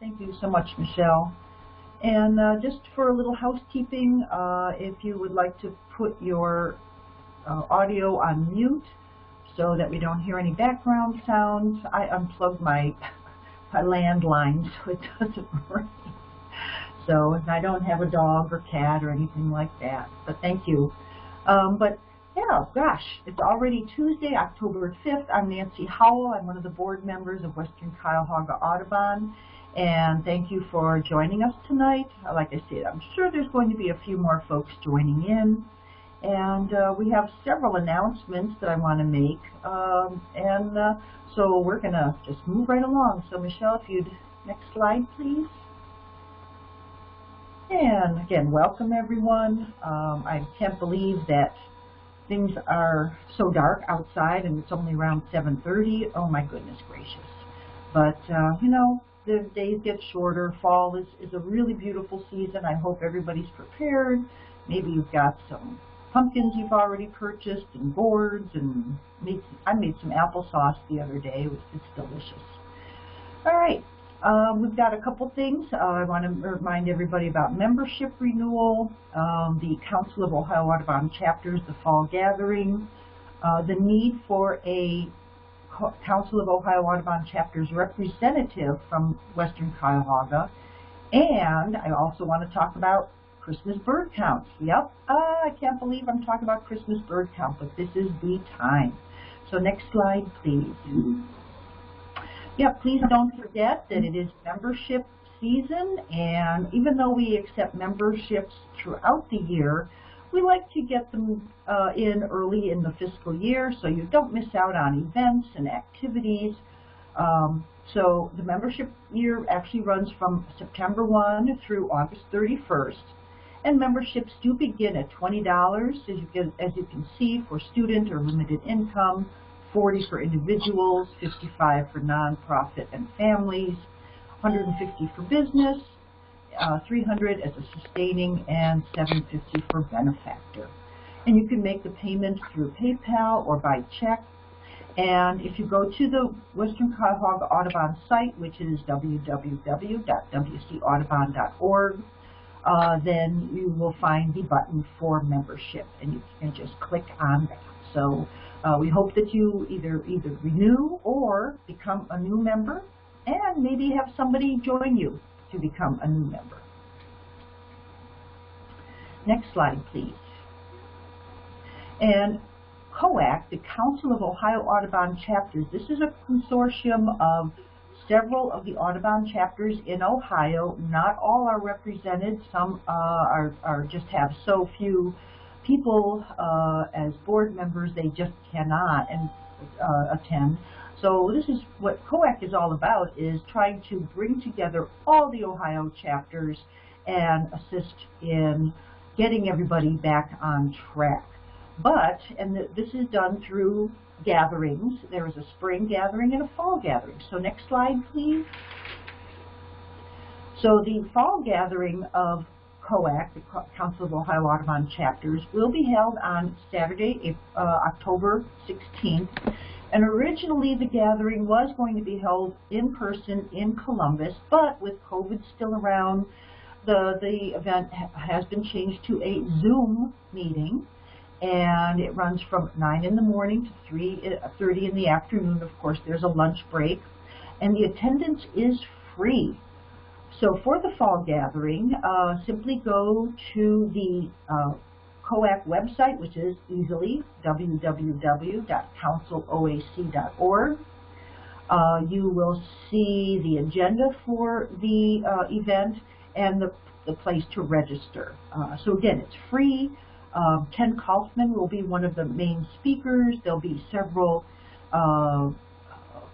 Thank you so much, Michelle. And uh, just for a little housekeeping, uh, if you would like to put your uh, audio on mute so that we don't hear any background sounds, I unplugged my, my landline so it doesn't ring. So and I don't have a dog or cat or anything like that, but thank you. Um, but yeah, gosh, it's already Tuesday, October 5th. I'm Nancy Howell. I'm one of the board members of Western Cuyahoga Audubon. And thank you for joining us tonight. Like I said, I'm sure there's going to be a few more folks joining in. And uh, we have several announcements that I want to make. Um, and uh, so we're going to just move right along. So Michelle, if you'd, next slide, please. And again, welcome everyone. Um, I can't believe that things are so dark outside and it's only around 7.30. Oh my goodness gracious. But, uh, you know, the days get shorter. Fall is, is a really beautiful season. I hope everybody's prepared. Maybe you've got some pumpkins you've already purchased and gourds and made, I made some applesauce the other day. It was, it's delicious. All right. Um, we've got a couple things. Uh, I want to remind everybody about membership renewal, um, the Council of Ohio Audubon Chapters, the fall gathering, uh, the need for a Council of Ohio Audubon Chapters representative from Western Cuyahoga. And I also want to talk about Christmas bird counts. Yep, uh, I can't believe I'm talking about Christmas bird count, but this is the time. So next slide, please. Yeah, please don't forget that it is membership season, and even though we accept memberships throughout the year, we like to get them uh, in early in the fiscal year so you don't miss out on events and activities. Um, so the membership year actually runs from September 1 through August 31st. And memberships do begin at $20, as you, can, as you can see, for student or limited income, 40 for individuals, 55 for nonprofit and families, 150 for business, uh, 300 as a sustaining, and 750 for benefactor. And you can make the payment through PayPal or by check. And if you go to the Western Cuyahoga Audubon site, which is www.wcaudubon.org, uh, then you will find the button for membership, and you can just click on that. So uh, we hope that you either either renew or become a new member, and maybe have somebody join you to become a new member. Next slide, please. And COAC, the Council of Ohio Audubon Chapters, this is a consortium of several of the Audubon chapters in Ohio. Not all are represented. Some uh, are, are just have so few people uh, as board members, they just cannot and uh, attend. So this is what COAC is all about, is trying to bring together all the Ohio chapters and assist in getting everybody back on track. But, and this is done through gatherings. There is a spring gathering and a fall gathering. So next slide, please. So the fall gathering of COAC, the Council of Ohio Audubon Chapters, will be held on Saturday, uh, October 16th. And originally the gathering was going to be held in person in Columbus, but with COVID still around, the, the event ha has been changed to a Zoom meeting. And it runs from 9 in the morning to 3.30 uh, in the afternoon. Of course, there's a lunch break. And the attendance is free. So for the fall gathering, uh, simply go to the uh, COAC website, which is easily www.counciloac.org. Uh, you will see the agenda for the uh, event and the, the place to register. Uh, so again, it's free. Um, Kenn Kaufman will be one of the main speakers. There'll be several uh,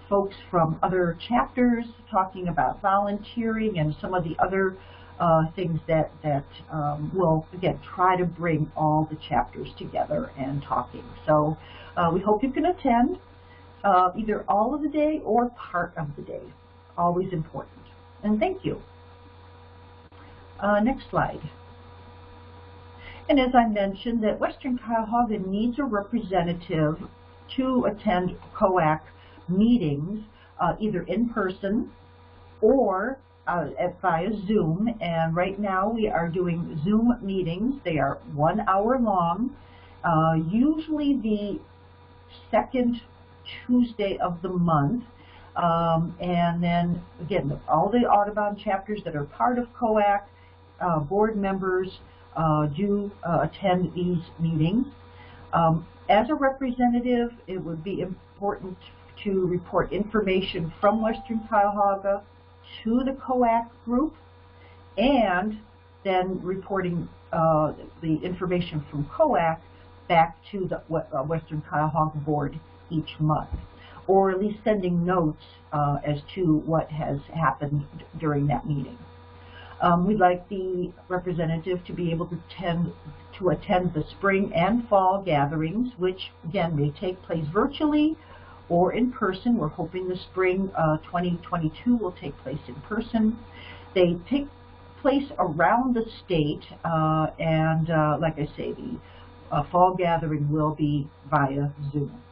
folks from other chapters talking about volunteering and some of the other uh, things that, that um, will, again, try to bring all the chapters together and talking. So uh, we hope you can attend uh, either all of the day or part of the day. Always important. And thank you. Uh, next slide. And as I mentioned, that Western Cuyahoga needs a representative to attend COAC meetings, uh, either in person or uh, at, via Zoom, and right now we are doing Zoom meetings. They are one hour long, uh, usually the second Tuesday of the month. Um, and then, again, all the Audubon chapters that are part of COAC, uh, board members uh, do uh, attend these meetings. Um, as a representative, it would be important to report information from Western Cuyahoga to the COAC group and then reporting uh, the information from COAC back to the uh, Western Cuyahoga Board each month, or at least sending notes uh, as to what has happened during that meeting. Um, we'd like the representative to be able to attend, to attend the spring and fall gatherings, which again may take place virtually or in person. We're hoping the spring uh, 2022 will take place in person. They take place around the state, uh, and uh, like I say, the uh, fall gathering will be via Zoom.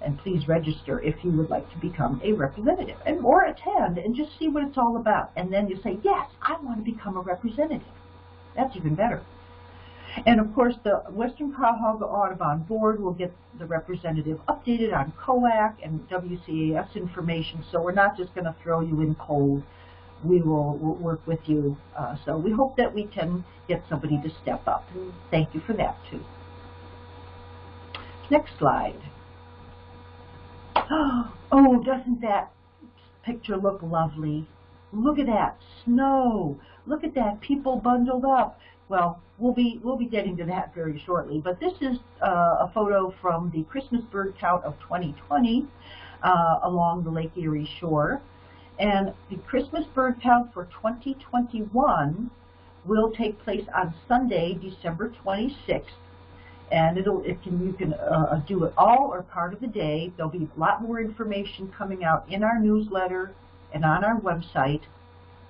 And please register if you would like to become a representative and or attend and just see what it's all about. And then you say, yes, I want to become a representative. That's even better. And of course, the Western Cuyahoga Audubon Board will get the representative updated on COAC and WCAS information, so we're not just going to throw you in cold. We will we'll work with you. Uh, so we hope that we can get somebody to step up. Thank you for that, too. Next slide. Oh, doesn't that picture look lovely? Look at that snow. Look at that people bundled up. Well, we'll be we'll be getting to that very shortly. But this is uh, a photo from the Christmas bird count of 2020 uh, along the Lake Erie shore, and the Christmas bird count for 2021 will take place on Sunday, December 26th. And it'll it can you can uh, do it all or part of the day. There'll be a lot more information coming out in our newsletter and on our website.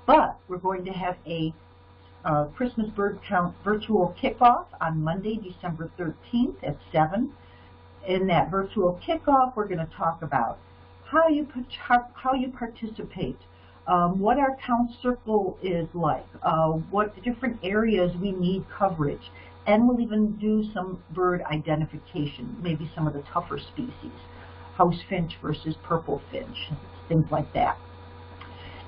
But we're going to have a uh, Christmas bird count virtual kickoff on Monday, December 13th at 7. In that virtual kickoff, we're going to talk about how you how you participate, um, what our count circle is like, uh, what different areas we need coverage, and we'll even do some bird identification, maybe some of the tougher species, house finch versus purple finch, things like that.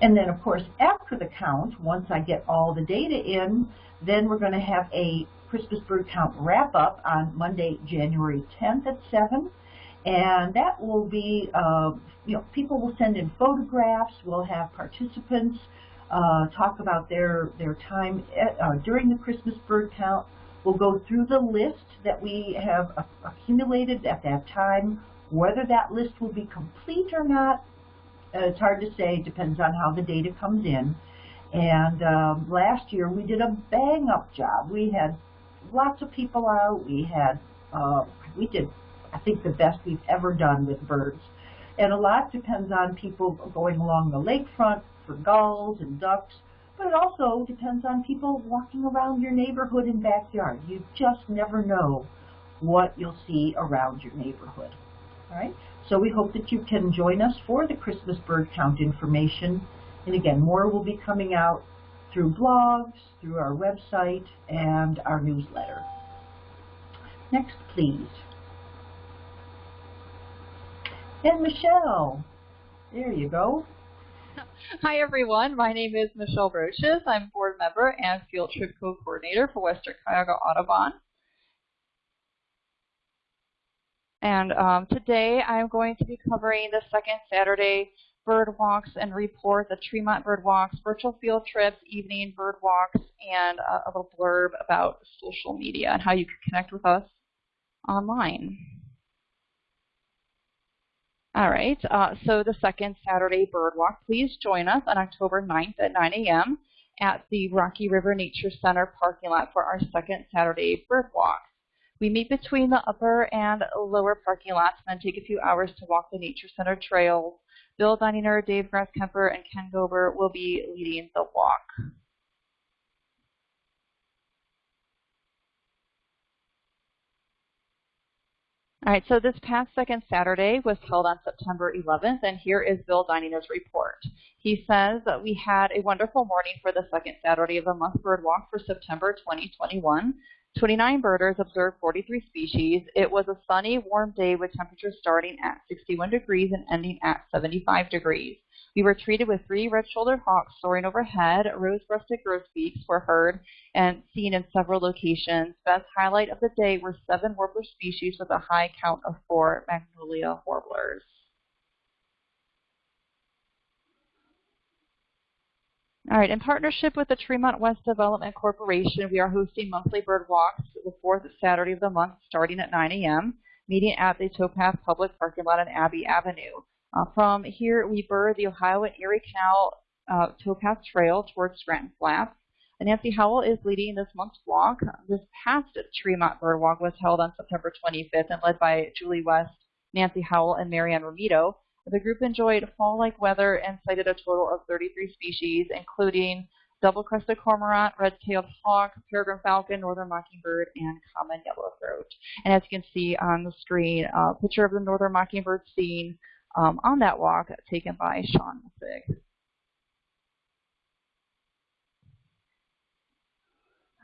And then, of course, after the count, once I get all the data in, then we're going to have a Christmas bird count wrap up on Monday, January 10th at 7. And that will be, uh, you know, people will send in photographs. We'll have participants uh, talk about their, their time at, uh, during the Christmas bird count. We'll go through the list that we have accumulated at that time. Whether that list will be complete or not, it's hard to say, depends on how the data comes in. And um, last year we did a bang up job. We had lots of people out. We had, uh, we did, I think, the best we've ever done with birds. And a lot depends on people going along the lakefront for gulls and ducks, but it also depends on people walking around your neighborhood and backyard. You just never know what you'll see around your neighborhood. All right? So we hope that you can join us for the Christmas bird count information. And again, more will be coming out through blogs, through our website, and our newsletter. Next, please. And Michelle, there you go. Hi everyone, my name is Michelle Roches. I'm board member and field trip co-coordinator for Western Cuyahoga Audubon. And um, today I'm going to be covering the second Saturday bird walks and report the Tremont bird walks, virtual field trips, evening bird walks, and a, a little blurb about social media and how you can connect with us online. All right, uh, so the second Saturday bird walk, please join us on October 9th at 9 a.m. at the Rocky River Nature Center parking lot for our second Saturday bird walk. We meet between the upper and lower parking lots and then take a few hours to walk the Nature Center trails. Bill Dunninger, Dave Grasskemper, and Ken Gober will be leading the walk. All right, so this past second Saturday was held on September 11th, and here is Bill Dininger's report. He says that we had a wonderful morning for the second Saturday of the month bird walk for September 2021. 29 birders observed 43 species. It was a sunny, warm day with temperatures starting at 61 degrees and ending at 75 degrees. We were treated with three red-shouldered hawks soaring overhead. Rose-breasted grosbeaks were heard and seen in several locations. Best highlight of the day were seven warbler species with a high count of four magnolia warblers. All right, in partnership with the Tremont West Development Corporation, we are hosting monthly bird walks the fourth Saturday of the month starting at 9 a.m., meeting at the Towpath Public Parking Lot on Abbey Avenue. Uh, from here, we bird the Ohio and Erie Canal uh, towpath trail towards Scranton Flats. Nancy Howell is leading this month's walk. This past Tremont Bird Walk was held on September 25th and led by Julie West, Nancy Howell, and Marianne Romito. The group enjoyed fall-like weather and sighted a total of 33 species, including double-crested cormorant, red-tailed hawk, peregrine falcon, northern mockingbird, and common yellowthroat. And as you can see on the screen, a picture of the northern mockingbird seen um, on that walk taken by Sean Mussig.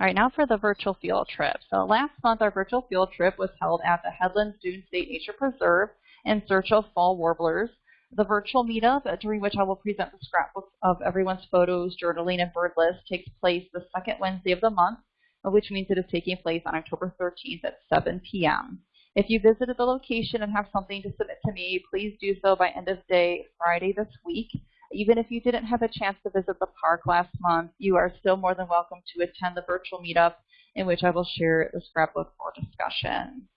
All right, now for the virtual field trip. So last month, our virtual field trip was held at the Headlands Dune State Nature Preserve in search of fall warblers. The virtual meetup, during which I will present the scrapbooks of everyone's photos, journaling, and bird list, takes place the second Wednesday of the month, which means it is taking place on October 13th at 7 p.m. If you visited the location and have something to submit to me, please do so by end of day Friday this week. Even if you didn't have a chance to visit the park last month, you are still more than welcome to attend the virtual meetup in which I will share the scrapbook for discussion.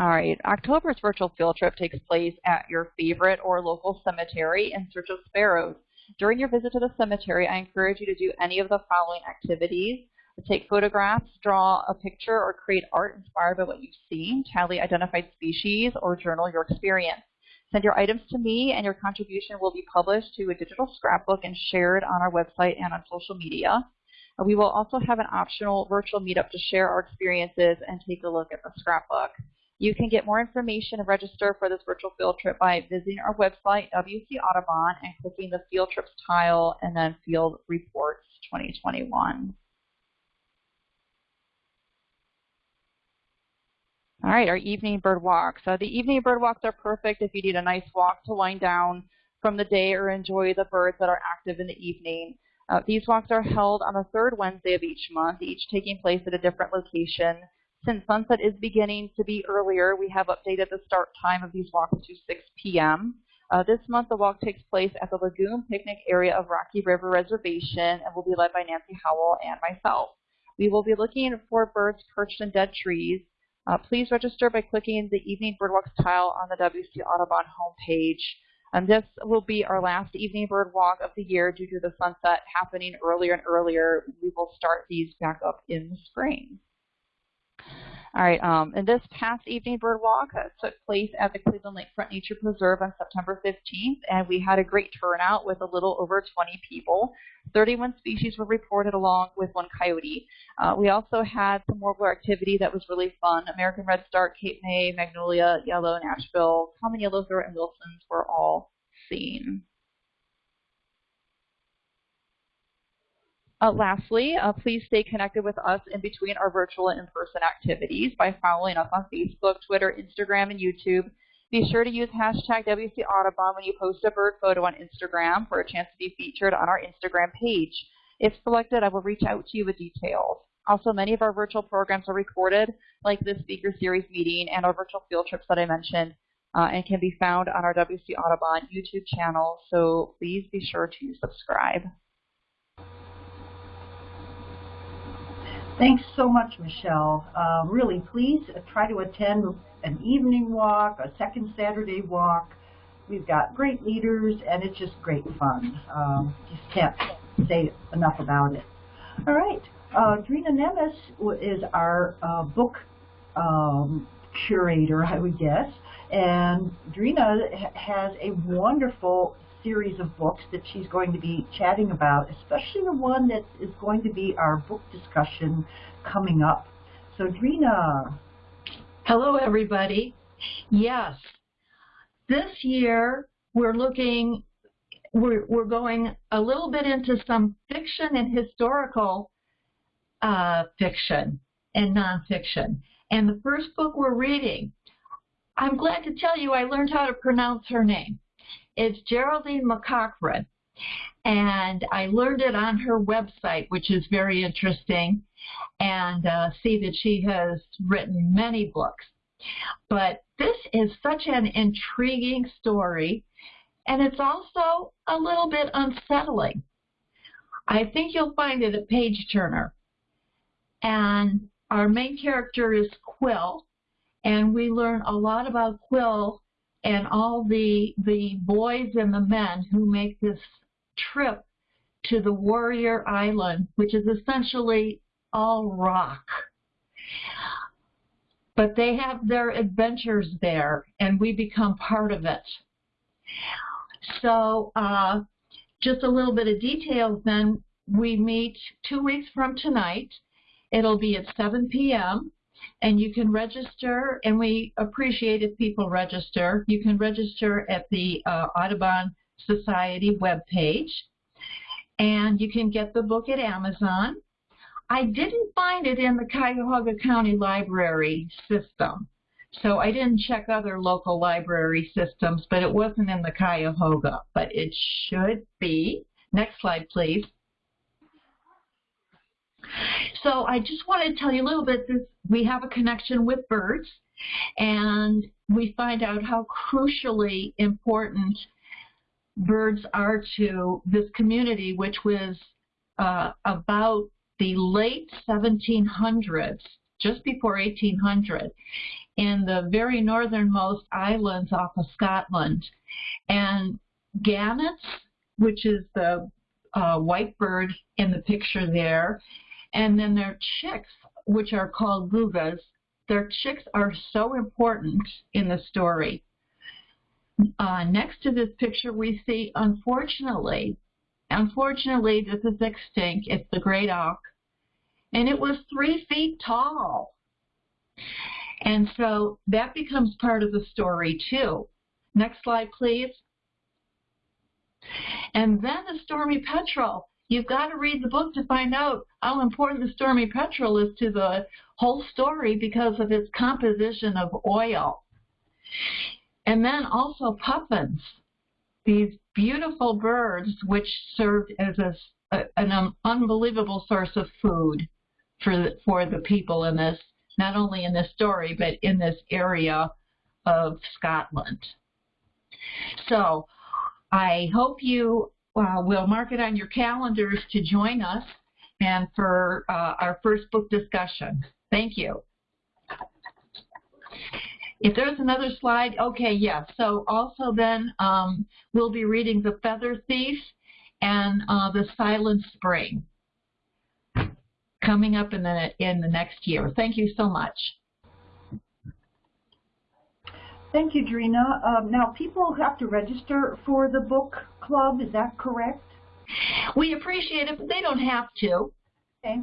All right, October's virtual field trip takes place at your favorite or local cemetery in search of sparrows. During your visit to the cemetery, I encourage you to do any of the following activities take photographs, draw a picture, or create art inspired by what you've seen, tally identified species, or journal your experience. Send your items to me, and your contribution will be published to a digital scrapbook and shared on our website and on social media. We will also have an optional virtual meetup to share our experiences and take a look at the scrapbook. You can get more information and register for this virtual field trip by visiting our website, WC Audubon, and clicking the Field Trips tile and then Field Reports 2021. All right, our evening bird walks. So the evening bird walks are perfect if you need a nice walk to wind down from the day or enjoy the birds that are active in the evening. Uh, these walks are held on the third Wednesday of each month, each taking place at a different location. Since sunset is beginning to be earlier, we have updated the start time of these walks to 6 p.m. Uh, this month, the walk takes place at the Lagoon Picnic area of Rocky River Reservation and will be led by Nancy Howell and myself. We will be looking for birds perched in dead trees, uh, please register by clicking the Evening Birdwalks tile on the WC Audubon homepage. And this will be our last evening bird walk of the year due to the sunset happening earlier and earlier. We will start these back up in the spring. All right, um, and this past evening bird walk uh, took place at the Cleveland Lakefront Nature Preserve on September 15th, and we had a great turnout with a little over 20 people. 31 species were reported along with one coyote. Uh, we also had some warbler activity that was really fun. American redstart, Cape May, Magnolia, Yellow, Nashville, Common Yellowthroat, and Wilson's were all seen. Uh, lastly, uh, please stay connected with us in between our virtual and in-person activities by following us on Facebook, Twitter, Instagram, and YouTube. Be sure to use hashtag WC Audubon when you post a bird photo on Instagram for a chance to be featured on our Instagram page. If selected, I will reach out to you with details. Also, many of our virtual programs are recorded, like this speaker series meeting and our virtual field trips that I mentioned, uh, and can be found on our WC Audubon YouTube channel, so please be sure to subscribe. Thanks so much, Michelle. Uh, really, please try to attend an evening walk, a second Saturday walk. We've got great leaders, and it's just great fun. Um, just can't say enough about it. All right, uh, Drina Nemes is our uh, book um, curator, I would guess, and Drina has a wonderful series of books that she's going to be chatting about, especially the one that is going to be our book discussion coming up So Drina, Hello, everybody. Yes, this year we're looking, we're, we're going a little bit into some fiction and historical uh, fiction and nonfiction. And the first book we're reading, I'm glad to tell you I learned how to pronounce her name. It's Geraldine McCaughrean. And I learned it on her website, which is very interesting, and uh, see that she has written many books. But this is such an intriguing story, and it's also a little bit unsettling. I think you'll find it a page turner. And our main character is Quill, and we learn a lot about Quill and all the the boys and the men who make this trip to the Warrior Island, which is essentially all rock. But they have their adventures there, and we become part of it. So uh, just a little bit of details then. We meet two weeks from tonight. It'll be at 7 p.m. and you can register, and we appreciate if people register. You can register at the uh, Audubon Society webpage, and you can get the book at Amazon. I didn't find it in the Cuyahoga County Library system, so I didn't check other local library systems, but it wasn't in the Cuyahoga, but it should be. Next slide, please. So I just wanted to tell you a little bit this we have a connection with birds and we find out how crucially important birds are to this community which was uh, about the late 1700s just before 1800 in the very northernmost islands off of Scotland. And gannets which is the uh, white bird in the picture there and then their chicks, which are called gugas, their chicks are so important in the story. Uh, next to this picture, we see, unfortunately, unfortunately, this is extinct. It's the great auk, and it was three feet tall. And so that becomes part of the story too. Next slide, please. And then the stormy petrel. You've got to read the book to find out how important the stormy petrel is to the whole story because of its composition of oil. And then also puffins, these beautiful birds which served as a, an unbelievable source of food for the, for the people in this, not only in this story, but in this area of Scotland. So I hope you uh, will mark it on your calendars to join us and for uh, our first book discussion. Thank you. If there's another slide, okay, yes. Yeah. So also then um, we'll be reading The Feather Thief and uh, The Silent Spring coming up in the in the next year. Thank you so much. Thank you, Drina. Um, now, people have to register for the book club, is that correct? We appreciate it, but they don't have to. Okay,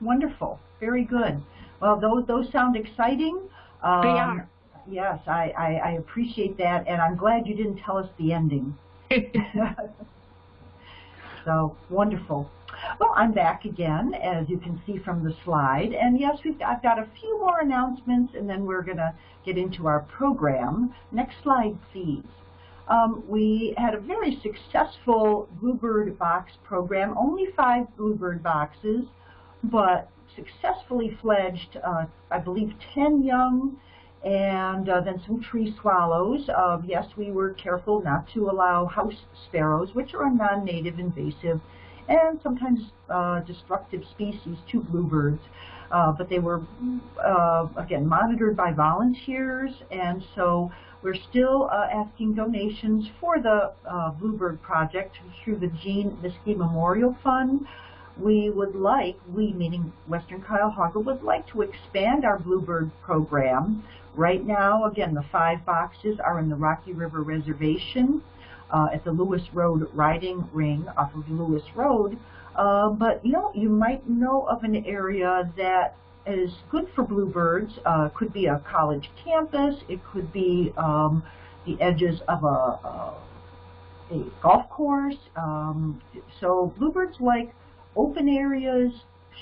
wonderful. Very good. Well, those, those sound exciting. Um, they are. Yes, I, I, I appreciate that, and I'm glad you didn't tell us the ending. so, wonderful. Well, I'm back again, as you can see from the slide. And yes, we've, I've got a few more announcements, and then we're going to get into our program. Next slide, please. Um, we had a very successful Bluebird box program, only five Bluebird boxes, but successfully fledged, uh, I believe, 10 young and uh, then some tree swallows. Uh, yes, we were careful not to allow house sparrows, which are a non-native invasive and sometimes uh, destructive species to bluebirds. Uh, but they were, uh, again, monitored by volunteers, and so we're still uh, asking donations for the uh, Bluebird Project through the Jean Miskey Memorial Fund. We would like, we meaning Western Cuyahoga, would like to expand our Bluebird program. Right now, again, the five boxes are in the Rocky River Reservation uh, at the Lewis Road riding ring off of Lewis Road. Uh, but you know, you might know of an area that is good for bluebirds. Uh, could be a college campus. It could be um, the edges of a, a, a golf course. Um, so bluebirds like open areas,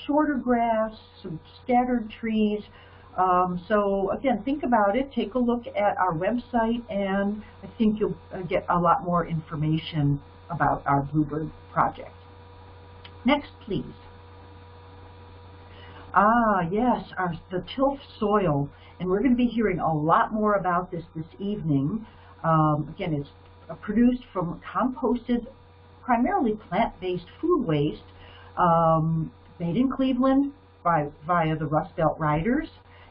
shorter grass, some scattered trees. Um, so again, think about it. Take a look at our website, and I think you'll uh, get a lot more information about our Bluebird project. Next, please. Ah, yes, our, the tilth soil. And we're going to be hearing a lot more about this this evening. Um, again, it's uh, produced from composted, primarily plant-based food waste um, made in Cleveland by, via the Rust Belt Riders,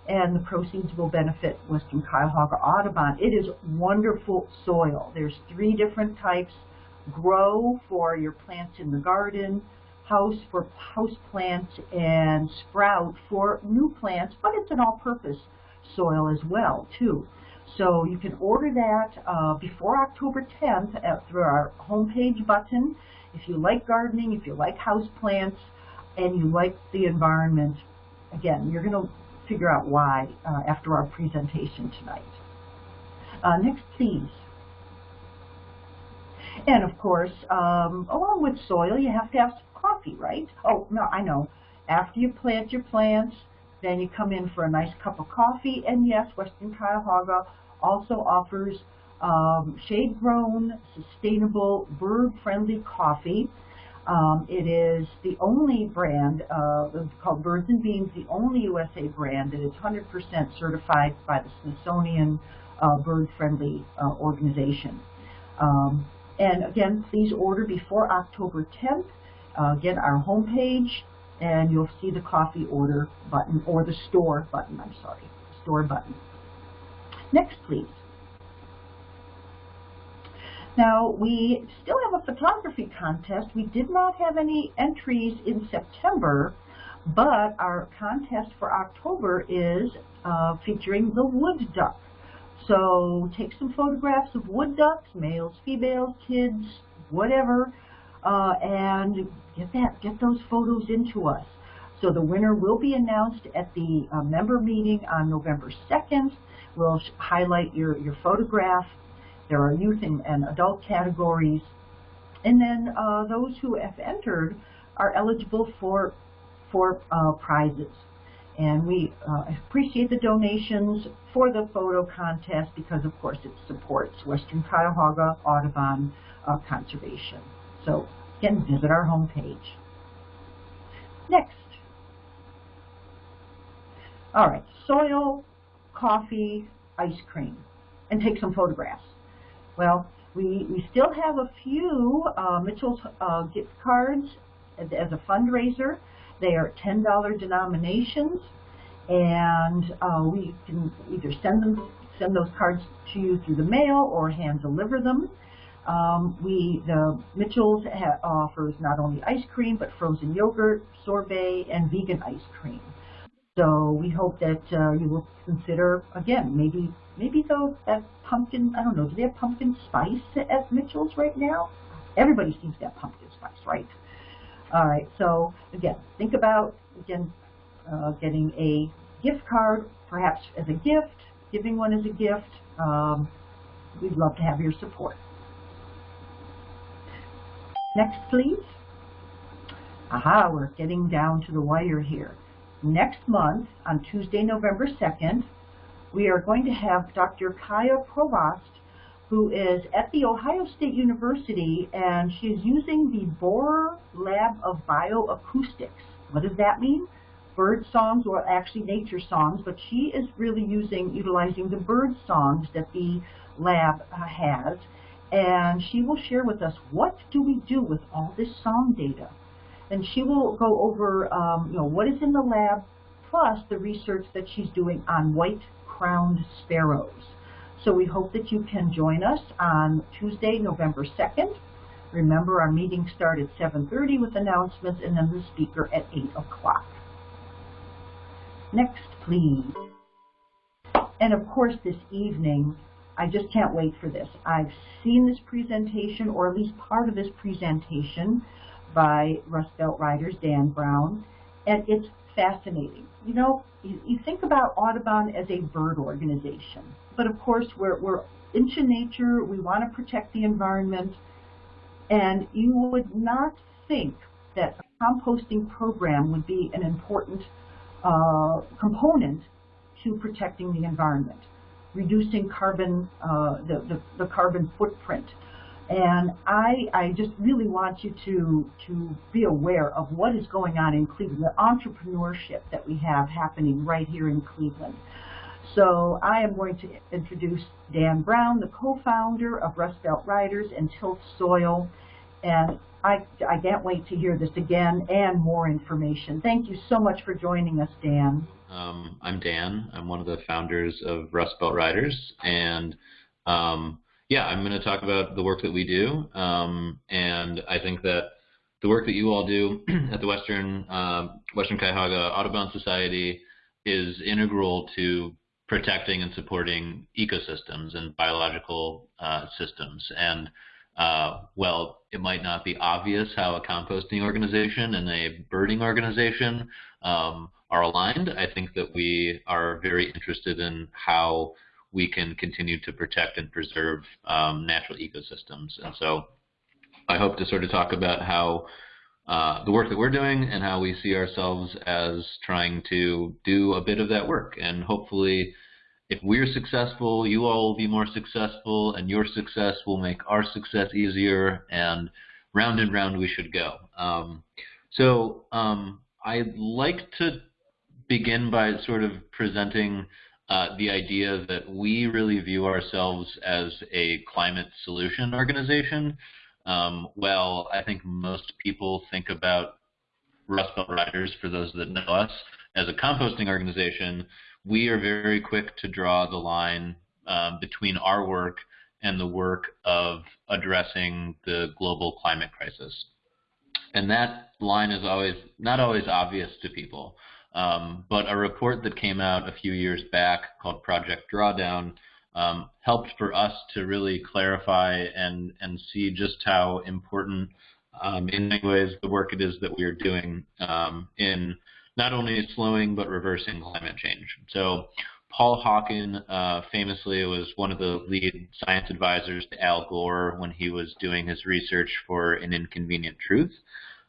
and the proceeds will benefit Western Cuyahoga Audubon. It is wonderful soil. There's three different types. Grow for your plants in the garden, house for house plants, and sprout for new plants, but it's an all-purpose soil as well, too. So you can order that uh, before October 10th at, through our homepage button. If you like gardening, if you like house plants, and you like the environment, again, you're going to figure out why uh, after our presentation tonight. Uh, next, please. And of course, um, along with soil, you have to have some coffee, right? Oh, no, I know. After you plant your plants, then you come in for a nice cup of coffee. And yes, Western Cuyahoga also offers um, shade-grown, sustainable, bird-friendly coffee. Um, it is the only brand called Birds and Beans, the only USA brand that is 100% certified by the Smithsonian uh, Bird-Friendly uh, Organization. Um, and again, please order before October 10th. Uh, again, our homepage, and you'll see the coffee order button, or the store button, I'm sorry, store button. Next, please. Now, we still have a photography contest. We did not have any entries in September, but our contest for October is uh, featuring the wood duck. So take some photographs of wood ducks, males, females, kids, whatever, uh, and get that, get those photos into us. So the winner will be announced at the uh, member meeting on November 2nd. We'll highlight your, your photograph there are youth and, and adult categories. And then uh, those who have entered are eligible for, for uh, prizes. And we uh, appreciate the donations for the photo contest because, of course, it supports Western Cuyahoga Audubon uh, Conservation. So, again, visit our homepage. Next. All right, soil, coffee, ice cream, and take some photographs. Well, we, we still have a few uh, Mitchell's uh, gift cards as, a fundraiser. They are $10 denominations, and uh, we can either send them send those cards to you through the mail or hand deliver them. Um, we the Mitchell's offers not only ice cream but frozen yogurt, sorbet, and vegan ice cream. So we hope that uh, you will consider again maybe maybe though that pumpkin, I don't know, do they have pumpkin spice at Mitchell's right now? Everybody seems to have pumpkin spice, right? All right, so again, think about, again, uh, getting a gift card, perhaps as a gift, giving one as a gift. Um, we'd love to have your support. Next, please. Aha, we're getting down to the wire here. Next month, on Tuesday, November 2nd, we are going to have Dr. Kaiya Provost, who is at The Ohio State University, and she is using the Borror Lab of Bioacoustics. What does that mean? Bird songs, or actually nature songs, but she is really using, utilizing the bird songs that the lab uh, has, and she will share with us what do we do with all this song data. And she will go over, um, you know, what is in the lab, plus the research that she's doing on white crowned sparrows. So we hope that you can join us on Tuesday, November 2nd. Remember, our meeting starts at 7.30 with announcements and then the speaker at 8 o'clock. Next, please. And of course, this evening, I just can't wait for this. I've seen this presentation, or at least part of this presentation, by Rust Belt Riders, Dan Brown, and it's fascinating. You know, you, you think about Audubon as a bird organization, but of course we're, we're into nature, we want to protect the environment, and you would not think that a composting program would be an important uh, component to protecting the environment, reducing carbon, uh, the, the, the carbon footprint. And I, I just really want you to, to be aware of what is going on in Cleveland, the entrepreneurship that we have happening right here in Cleveland. So I am going to introduce Dan Brown, the co-founder of Rust Belt Riders and Tilth Soil. And I, I can't wait to hear this again and more information. Thank you so much for joining us, Dan. Um, I'm Dan. I'm one of the founders of Rust Belt Riders. And um, yeah, I'm going to talk about the work that we do. Um, and I think that the work that you all do at the Western, uh, Western Cuyahoga Audubon Society is integral to protecting and supporting ecosystems and biological uh, systems. And uh, well, it might not be obvious how a composting organization and a birding organization um, are aligned. I think that we are very interested in how we can continue to protect and preserve um, natural ecosystems. And so I hope to sort of talk about how uh, the work that we're doing and how we see ourselves as trying to do a bit of that work and hopefully if we're successful, you all will be more successful, and your success will make our success easier, and round and round we should go. Um, so um, I'd like to begin by sort of presenting uh, the idea that we really view ourselves as a climate solution organization. Um, well, I think most people think about Rust Belt Riders, for those that know us, as a composting organization, we are very quick to draw the line um, between our work and the work of addressing the global climate crisis. And that line is always not always obvious to people. Um, but a report that came out a few years back called Project Drawdown um, helped for us to really clarify and, and see just how important um, in many ways the work it is that we are doing um, in not only slowing but reversing climate change. So Paul Hawken uh, famously was one of the lead science advisors to Al Gore when he was doing his research for An Inconvenient Truth.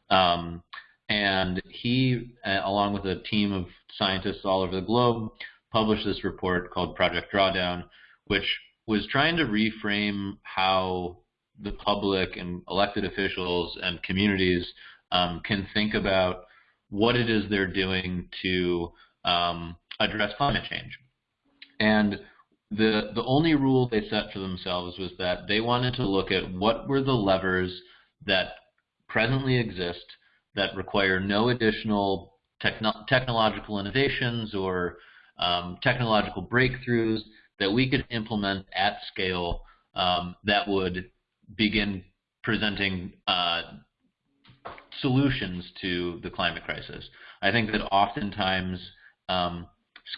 Um, and he, uh, along with a team of scientists all over the globe, published this report called Project Drawdown, which was trying to reframe how the public and elected officials and communities um, can think about what it is they're doing to um, address climate change. And the the only rule they set for themselves was that they wanted to look at what were the levers that presently exist that require no additional techno technological innovations or um, technological breakthroughs that we could implement at scale um, that would begin presenting uh, solutions to the climate crisis. I think that oftentimes um,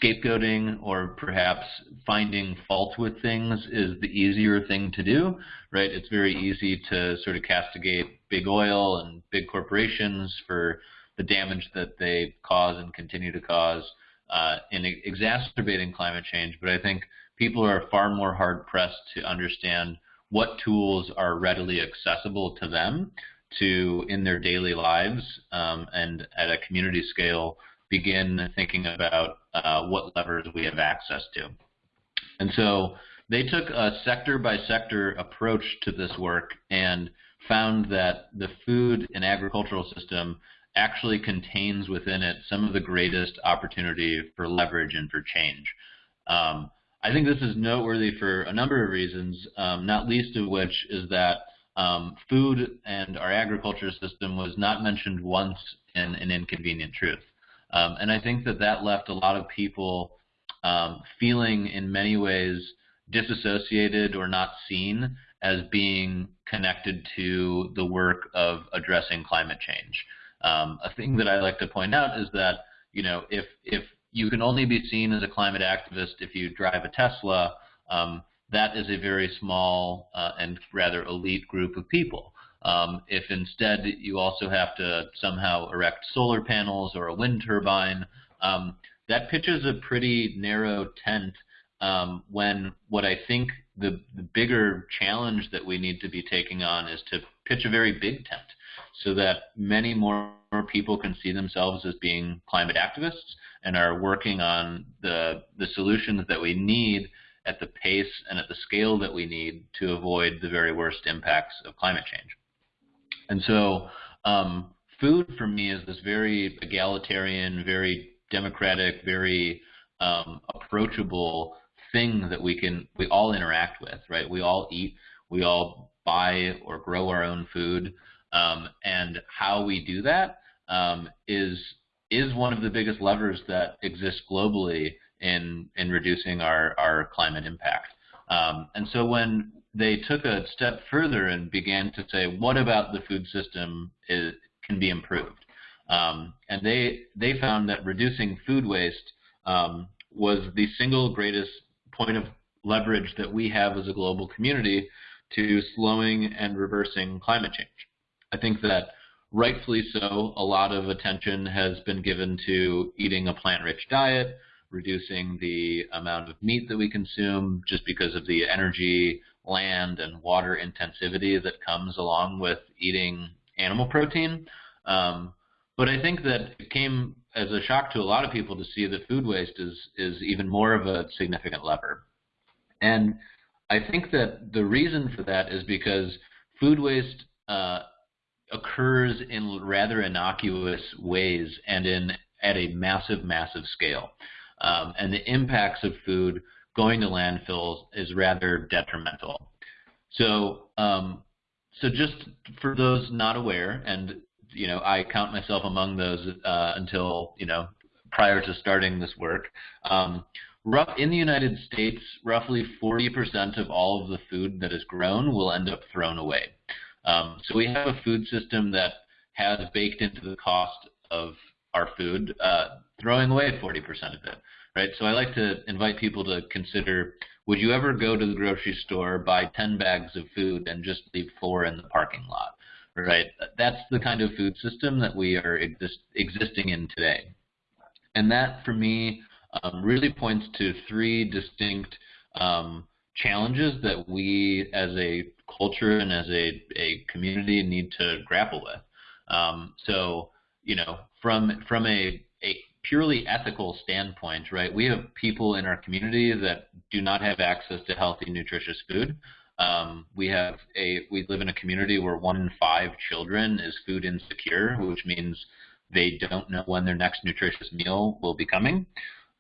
scapegoating or perhaps finding fault with things is the easier thing to do, right? It's very easy to sort of castigate big oil and big corporations for the damage that they cause and continue to cause uh, in exacerbating climate change. But I think people are far more hard pressed to understand what tools are readily accessible to them to, in their daily lives um, and at a community scale, begin thinking about uh, what levers we have access to. And so they took a sector by sector approach to this work and found that the food and agricultural system actually contains within it some of the greatest opportunity for leverage and for change. Um, I think this is noteworthy for a number of reasons, um, not least of which is that um, food and our agriculture system was not mentioned once in an inconvenient truth. Um, and I think that that left a lot of people um, feeling in many ways disassociated or not seen as being connected to the work of addressing climate change. Um, a thing that I like to point out is that you know if if you can only be seen as a climate activist if you drive a Tesla, um, that is a very small uh, and rather elite group of people. Um, if instead you also have to somehow erect solar panels or a wind turbine, um, that pitches a pretty narrow tent um, when what I think the, the bigger challenge that we need to be taking on is to pitch a very big tent so that many more people can see themselves as being climate activists and are working on the, the solutions that we need at the pace and at the scale that we need to avoid the very worst impacts of climate change. And so um, food for me is this very egalitarian, very democratic, very um, approachable thing that we can we all interact with, right? We all eat, we all buy or grow our own food, um, and how we do that um, is is one of the biggest levers that exists globally in in reducing our our climate impact. Um, and so when they took a step further and began to say, what about the food system is, can be improved? Um, and they they found that reducing food waste um, was the single greatest point of leverage that we have as a global community to slowing and reversing climate change. I think that rightfully so, a lot of attention has been given to eating a plant-rich diet, reducing the amount of meat that we consume just because of the energy, land, and water intensivity that comes along with eating animal protein. Um, but I think that it came as a shock to a lot of people to see that food waste is is even more of a significant lever. And I think that the reason for that is because food waste uh, occurs in rather innocuous ways and in at a massive, massive scale. Um, and the impacts of food going to landfills is rather detrimental. So, um, so just for those not aware, and you know, I count myself among those uh, until you know prior to starting this work. Um, rough, in the United States, roughly 40% of all of the food that is grown will end up thrown away. Um, so we have a food system that has baked into the cost of our food, uh, throwing away 40% of it, right? So I like to invite people to consider, would you ever go to the grocery store, buy 10 bags of food, and just leave four in the parking lot? right? That's the kind of food system that we are exist, existing in today. And that, for me, um, really points to three distinct um, challenges that we as a culture and as a, a community need to grapple with. Um, so, you know, from from a, a purely ethical standpoint, right, we have people in our community that do not have access to healthy, nutritious food. Um, we have a we live in a community where one in five children is food insecure, which means they don't know when their next nutritious meal will be coming.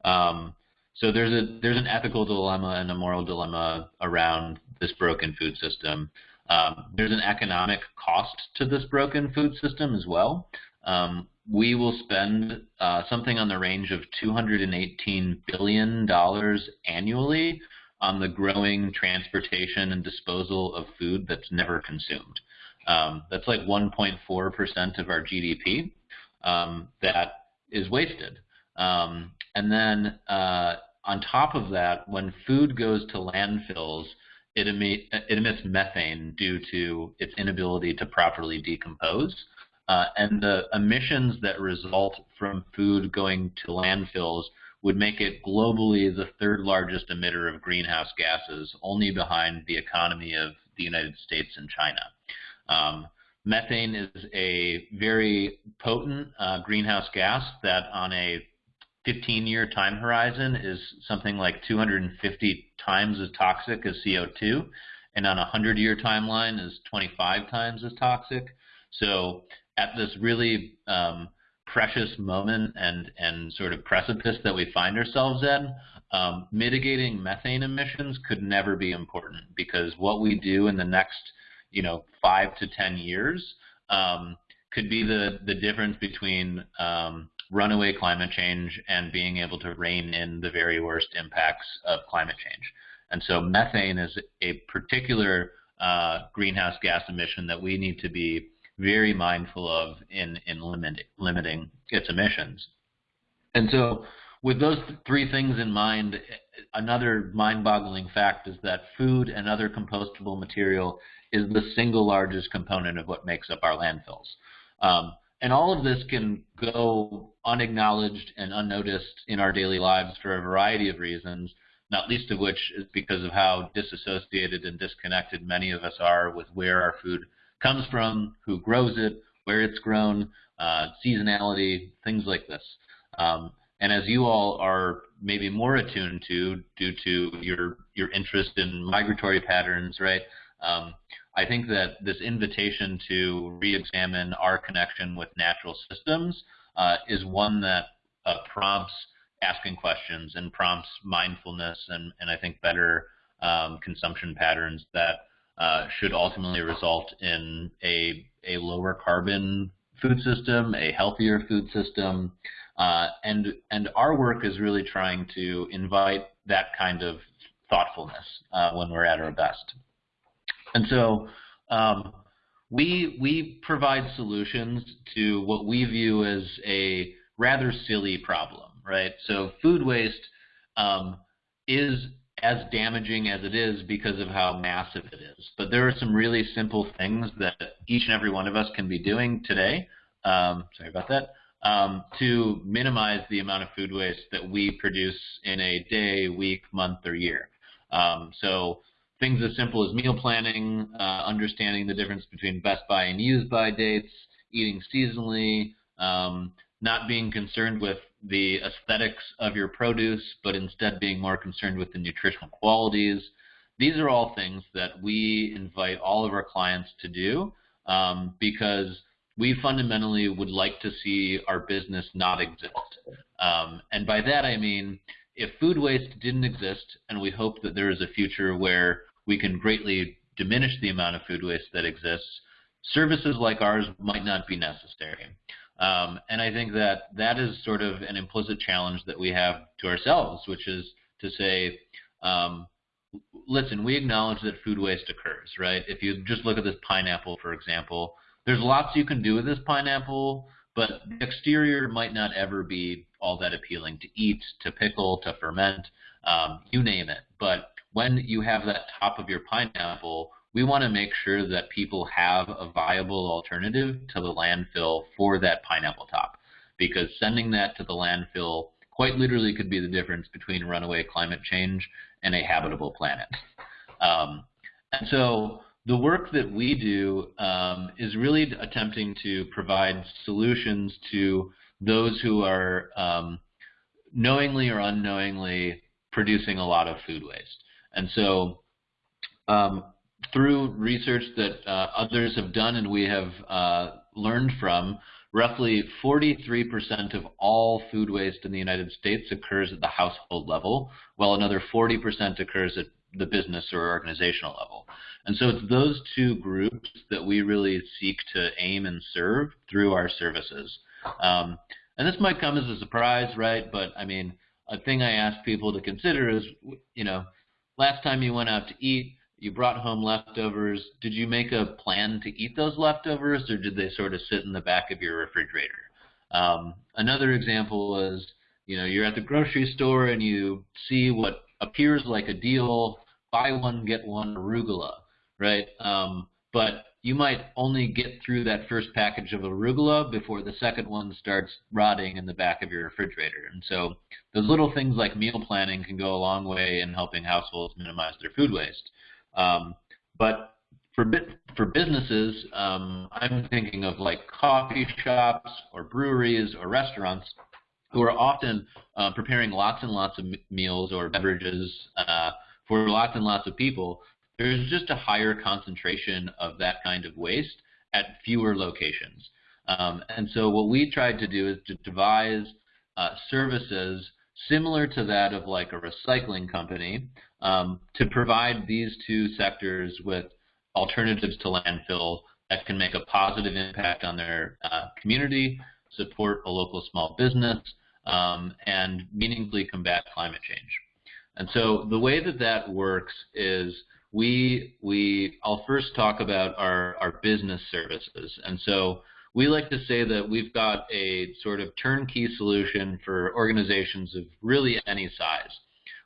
Um, so there's a there's an ethical dilemma and a moral dilemma around this broken food system. Um, there's an economic cost to this broken food system as well. Um, we will spend uh, something on the range of 218 billion dollars annually on the growing transportation and disposal of food that's never consumed. Um, that's like 1.4% of our GDP um, that is wasted. Um, and then uh, on top of that, when food goes to landfills, it, it emits methane due to its inability to properly decompose. Uh, and the emissions that result from food going to landfills would make it globally the third largest emitter of greenhouse gases, only behind the economy of the United States and China. Um, methane is a very potent uh, greenhouse gas that on a 15-year time horizon is something like 250 times as toxic as CO2, and on a 100-year timeline is 25 times as toxic. So at this really um, precious moment and, and sort of precipice that we find ourselves in, um, mitigating methane emissions could never be important because what we do in the next, you know, five to ten years um, could be the, the difference between um, runaway climate change and being able to rein in the very worst impacts of climate change. And so methane is a particular uh, greenhouse gas emission that we need to be very mindful of in, in limit, limiting its emissions. And so with those three things in mind, another mind-boggling fact is that food and other compostable material is the single largest component of what makes up our landfills. Um, and all of this can go unacknowledged and unnoticed in our daily lives for a variety of reasons, not least of which is because of how disassociated and disconnected many of us are with where our food comes from, who grows it, where it's grown, uh, seasonality, things like this. Um, and as you all are maybe more attuned to due to your your interest in migratory patterns, right? Um, I think that this invitation to re-examine our connection with natural systems uh, is one that uh, prompts asking questions and prompts mindfulness and, and I think better um, consumption patterns that uh, should ultimately result in a, a lower carbon food system, a healthier food system, uh, and and our work is really trying to invite that kind of thoughtfulness uh, when we're at our best. And so um, we we provide solutions to what we view as a rather silly problem, right? So food waste um, is as damaging as it is because of how massive it is. But there are some really simple things that each and every one of us can be doing today. Um, sorry about that. Um, to minimize the amount of food waste that we produce in a day, week, month, or year. Um, so things as simple as meal planning, uh, understanding the difference between best by and use by dates, eating seasonally, um, not being concerned with the aesthetics of your produce, but instead being more concerned with the nutritional qualities. These are all things that we invite all of our clients to do um, because we fundamentally would like to see our business not exist. Um, and by that I mean, if food waste didn't exist, and we hope that there is a future where we can greatly diminish the amount of food waste that exists, services like ours might not be necessary. Um, and I think that that is sort of an implicit challenge that we have to ourselves, which is to say, um, listen, we acknowledge that food waste occurs, right? If you just look at this pineapple, for example, there's lots you can do with this pineapple, but the exterior might not ever be all that appealing to eat, to pickle, to ferment, um, you name it. But when you have that top of your pineapple, we want to make sure that people have a viable alternative to the landfill for that pineapple top. Because sending that to the landfill quite literally could be the difference between runaway climate change and a habitable planet. Um, and so the work that we do um, is really attempting to provide solutions to those who are um, knowingly or unknowingly producing a lot of food waste. And so um, through research that uh, others have done and we have uh, learned from, roughly 43% of all food waste in the United States occurs at the household level, while another 40% occurs at the business or organizational level. And so it's those two groups that we really seek to aim and serve through our services. Um, and this might come as a surprise, right? But I mean, a thing I ask people to consider is, you know, last time you went out to eat, you brought home leftovers. Did you make a plan to eat those leftovers, or did they sort of sit in the back of your refrigerator? Um, another example is, you know, you're at the grocery store and you see what appears like a deal, buy one get one arugula, right? Um, but you might only get through that first package of arugula before the second one starts rotting in the back of your refrigerator. And so those little things like meal planning can go a long way in helping households minimize their food waste. Um, but for for businesses, um, I'm thinking of like coffee shops or breweries or restaurants who are often uh, preparing lots and lots of meals or beverages uh, for lots and lots of people. There's just a higher concentration of that kind of waste at fewer locations. Um, and so what we tried to do is to devise uh, services similar to that of like a recycling company um, to provide these two sectors with alternatives to landfill that can make a positive impact on their uh, community, support a local small business, um, and meaningfully combat climate change. And so the way that that works is we we I'll first talk about our our business services. And so we like to say that we've got a sort of turnkey solution for organizations of really any size.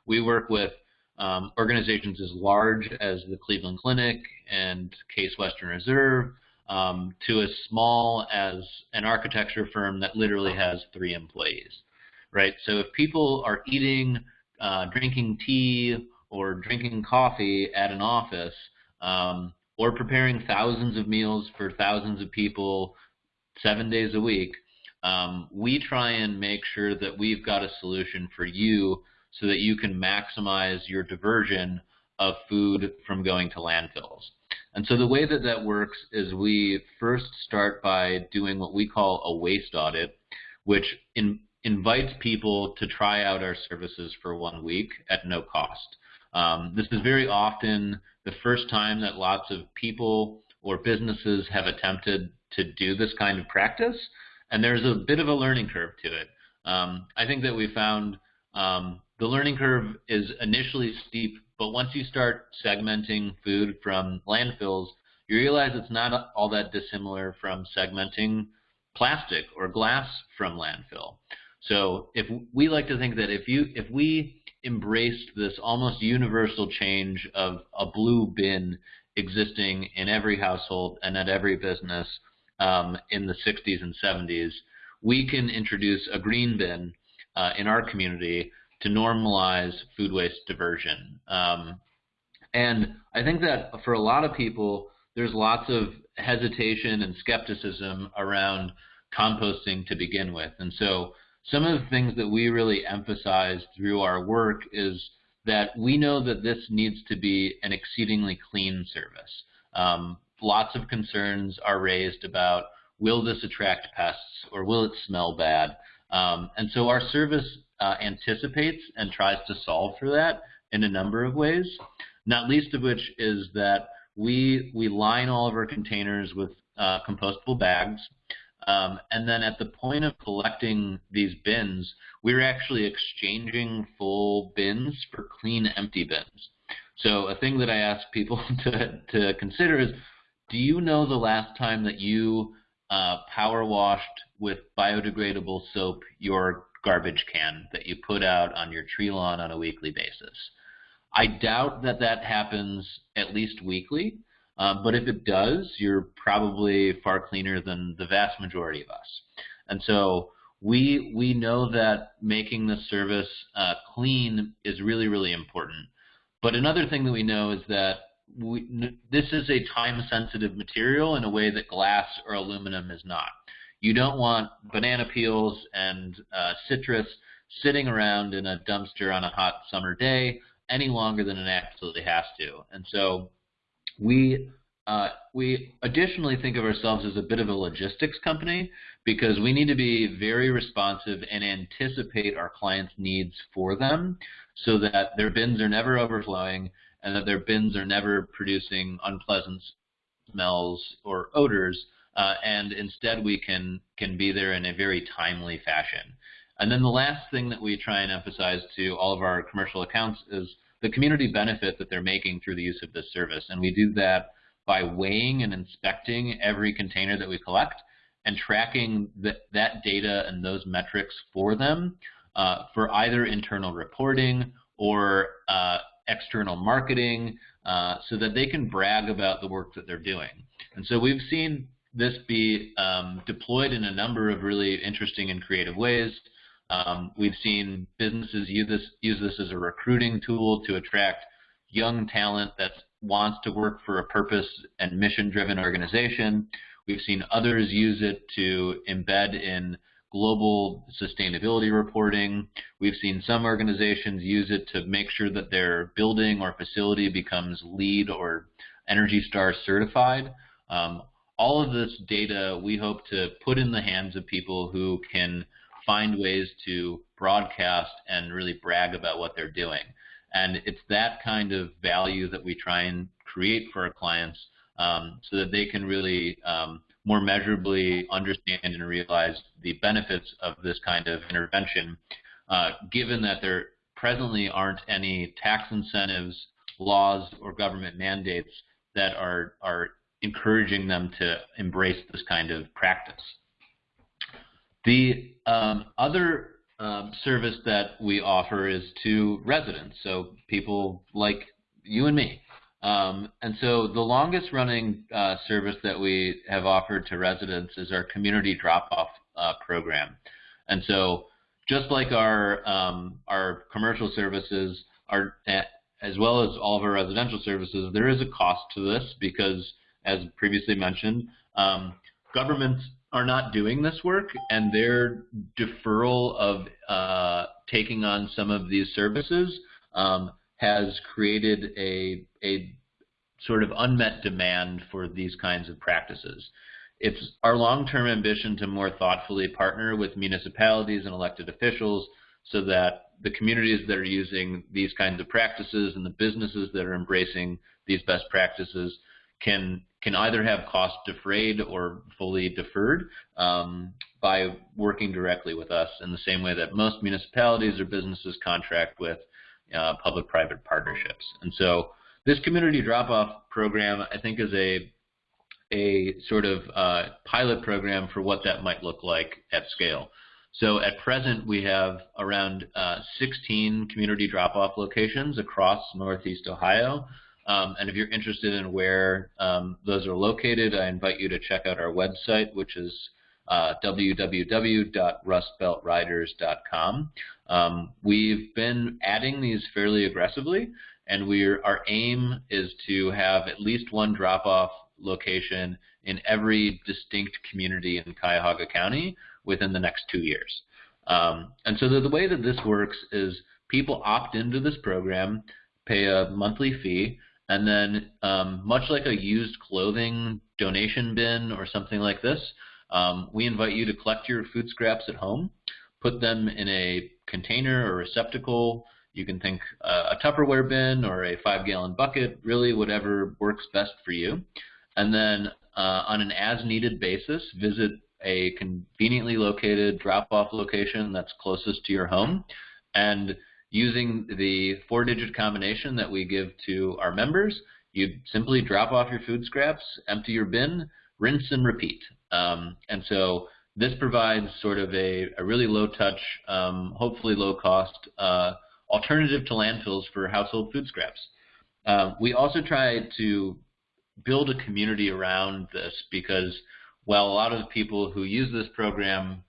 We work with um, organizations as large as the Cleveland Clinic and Case Western Reserve um, to as small as an architecture firm that literally has three employees, right? So if people are eating, uh, drinking tea or drinking coffee at an office, um, or preparing thousands of meals for thousands of people seven days a week, um, we try and make sure that we've got a solution for you so that you can maximize your diversion of food from going to landfills. And so the way that that works is we first start by doing what we call a waste audit, which in, invites people to try out our services for one week at no cost. Um, this is very often the first time that lots of people or businesses have attempted to do this kind of practice, and there's a bit of a learning curve to it. Um, I think that we found um, the learning curve is initially steep, but once you start segmenting food from landfills, you realize it's not all that dissimilar from segmenting plastic or glass from landfill. So if we like to think that if you if we embraced this almost universal change of a blue bin existing in every household and at every business um, in the 60s and 70s, we can introduce a green bin uh, in our community to normalize food waste diversion. Um, and I think that for a lot of people, there's lots of hesitation and skepticism around composting to begin with. And so some of the things that we really emphasize through our work is that we know that this needs to be an exceedingly clean service. Um, lots of concerns are raised about will this attract pests or will it smell bad? Um, and so our service uh, anticipates and tries to solve for that in a number of ways, not least of which is that we, we line all of our containers with uh, compostable bags. Um, and then at the point of collecting these bins, we're actually exchanging full bins for clean empty bins. So a thing that I ask people to, to consider is, do you know the last time that you uh, power washed with biodegradable soap your garbage can that you put out on your tree lawn on a weekly basis. I doubt that that happens at least weekly, um, but if it does, you're probably far cleaner than the vast majority of us. And so we we know that making the service uh, clean is really really important. But another thing that we know is that we, this is a time sensitive material in a way that glass or aluminum is not. You don't want banana peels and uh, citrus sitting around in a dumpster on a hot summer day any longer than it absolutely has to. And so we uh, we additionally think of ourselves as a bit of a logistics company because we need to be very responsive and anticipate our clients' needs for them so that their bins are never overflowing and that their bins are never producing unpleasant smells or odors uh, and instead we can can be there in a very timely fashion. And then the last thing that we try and emphasize to all of our commercial accounts is the community benefit that they're making through the use of this service. And we do that by weighing and inspecting every container that we collect and tracking the, that data and those metrics for them uh, for either internal reporting or uh, external marketing uh, so that they can brag about the work that they're doing. And so we've seen this be um, deployed in a number of really interesting and creative ways. Um, we've seen businesses use this, use this as a recruiting tool to attract young talent that wants to work for a purpose and mission-driven organization. We've seen others use it to embed in global sustainability reporting. We've seen some organizations use it to make sure that their building or facility becomes LEED or Energy Star certified. Um, all of this data we hope to put in the hands of people who can find ways to broadcast and really brag about what they're doing. And it's that kind of value that we try and create for our clients um, so that they can really um, more measurably understand and realize the benefits of this kind of intervention, uh, given that there presently aren't any tax incentives, laws, or government mandates that are, are encouraging them to embrace this kind of practice. The um, other um, service that we offer is to residents, so people like you and me. Um, and so the longest running uh, service that we have offered to residents is our community drop-off uh, program. And so just like our um, our commercial services are, as well as all of our residential services, there is a cost to this because, as previously mentioned, um, governments are not doing this work, and their deferral of uh, taking on some of these services um, has created a, a sort of unmet demand for these kinds of practices. It's our long-term ambition to more thoughtfully partner with municipalities and elected officials so that the communities that are using these kinds of practices and the businesses that are embracing these best practices can can either have costs defrayed or fully deferred um, by working directly with us in the same way that most municipalities or businesses contract with uh, public-private partnerships. And so this community drop-off program, I think, is a a sort of uh, pilot program for what that might look like at scale. So at present, we have around uh, 16 community drop-off locations across Northeast Ohio. Um, and if you're interested in where um, those are located, I invite you to check out our website, which is uh, www.rustbeltriders.com. Um, we've been adding these fairly aggressively, and we're, our aim is to have at least one drop-off location in every distinct community in Cuyahoga County within the next two years. Um, and so the, the way that this works is people opt into this program, pay a monthly fee, and then, um, much like a used clothing donation bin or something like this, um, we invite you to collect your food scraps at home, put them in a container or receptacle. You can think uh, a Tupperware bin or a five gallon bucket, really whatever works best for you. And then uh, on an as needed basis, visit a conveniently located drop off location that's closest to your home and using the four digit combination that we give to our members, you simply drop off your food scraps, empty your bin, rinse and repeat. Um, and so this provides sort of a, a really low touch, um, hopefully low cost uh, alternative to landfills for household food scraps. Uh, we also try to build a community around this because while a lot of people who use this program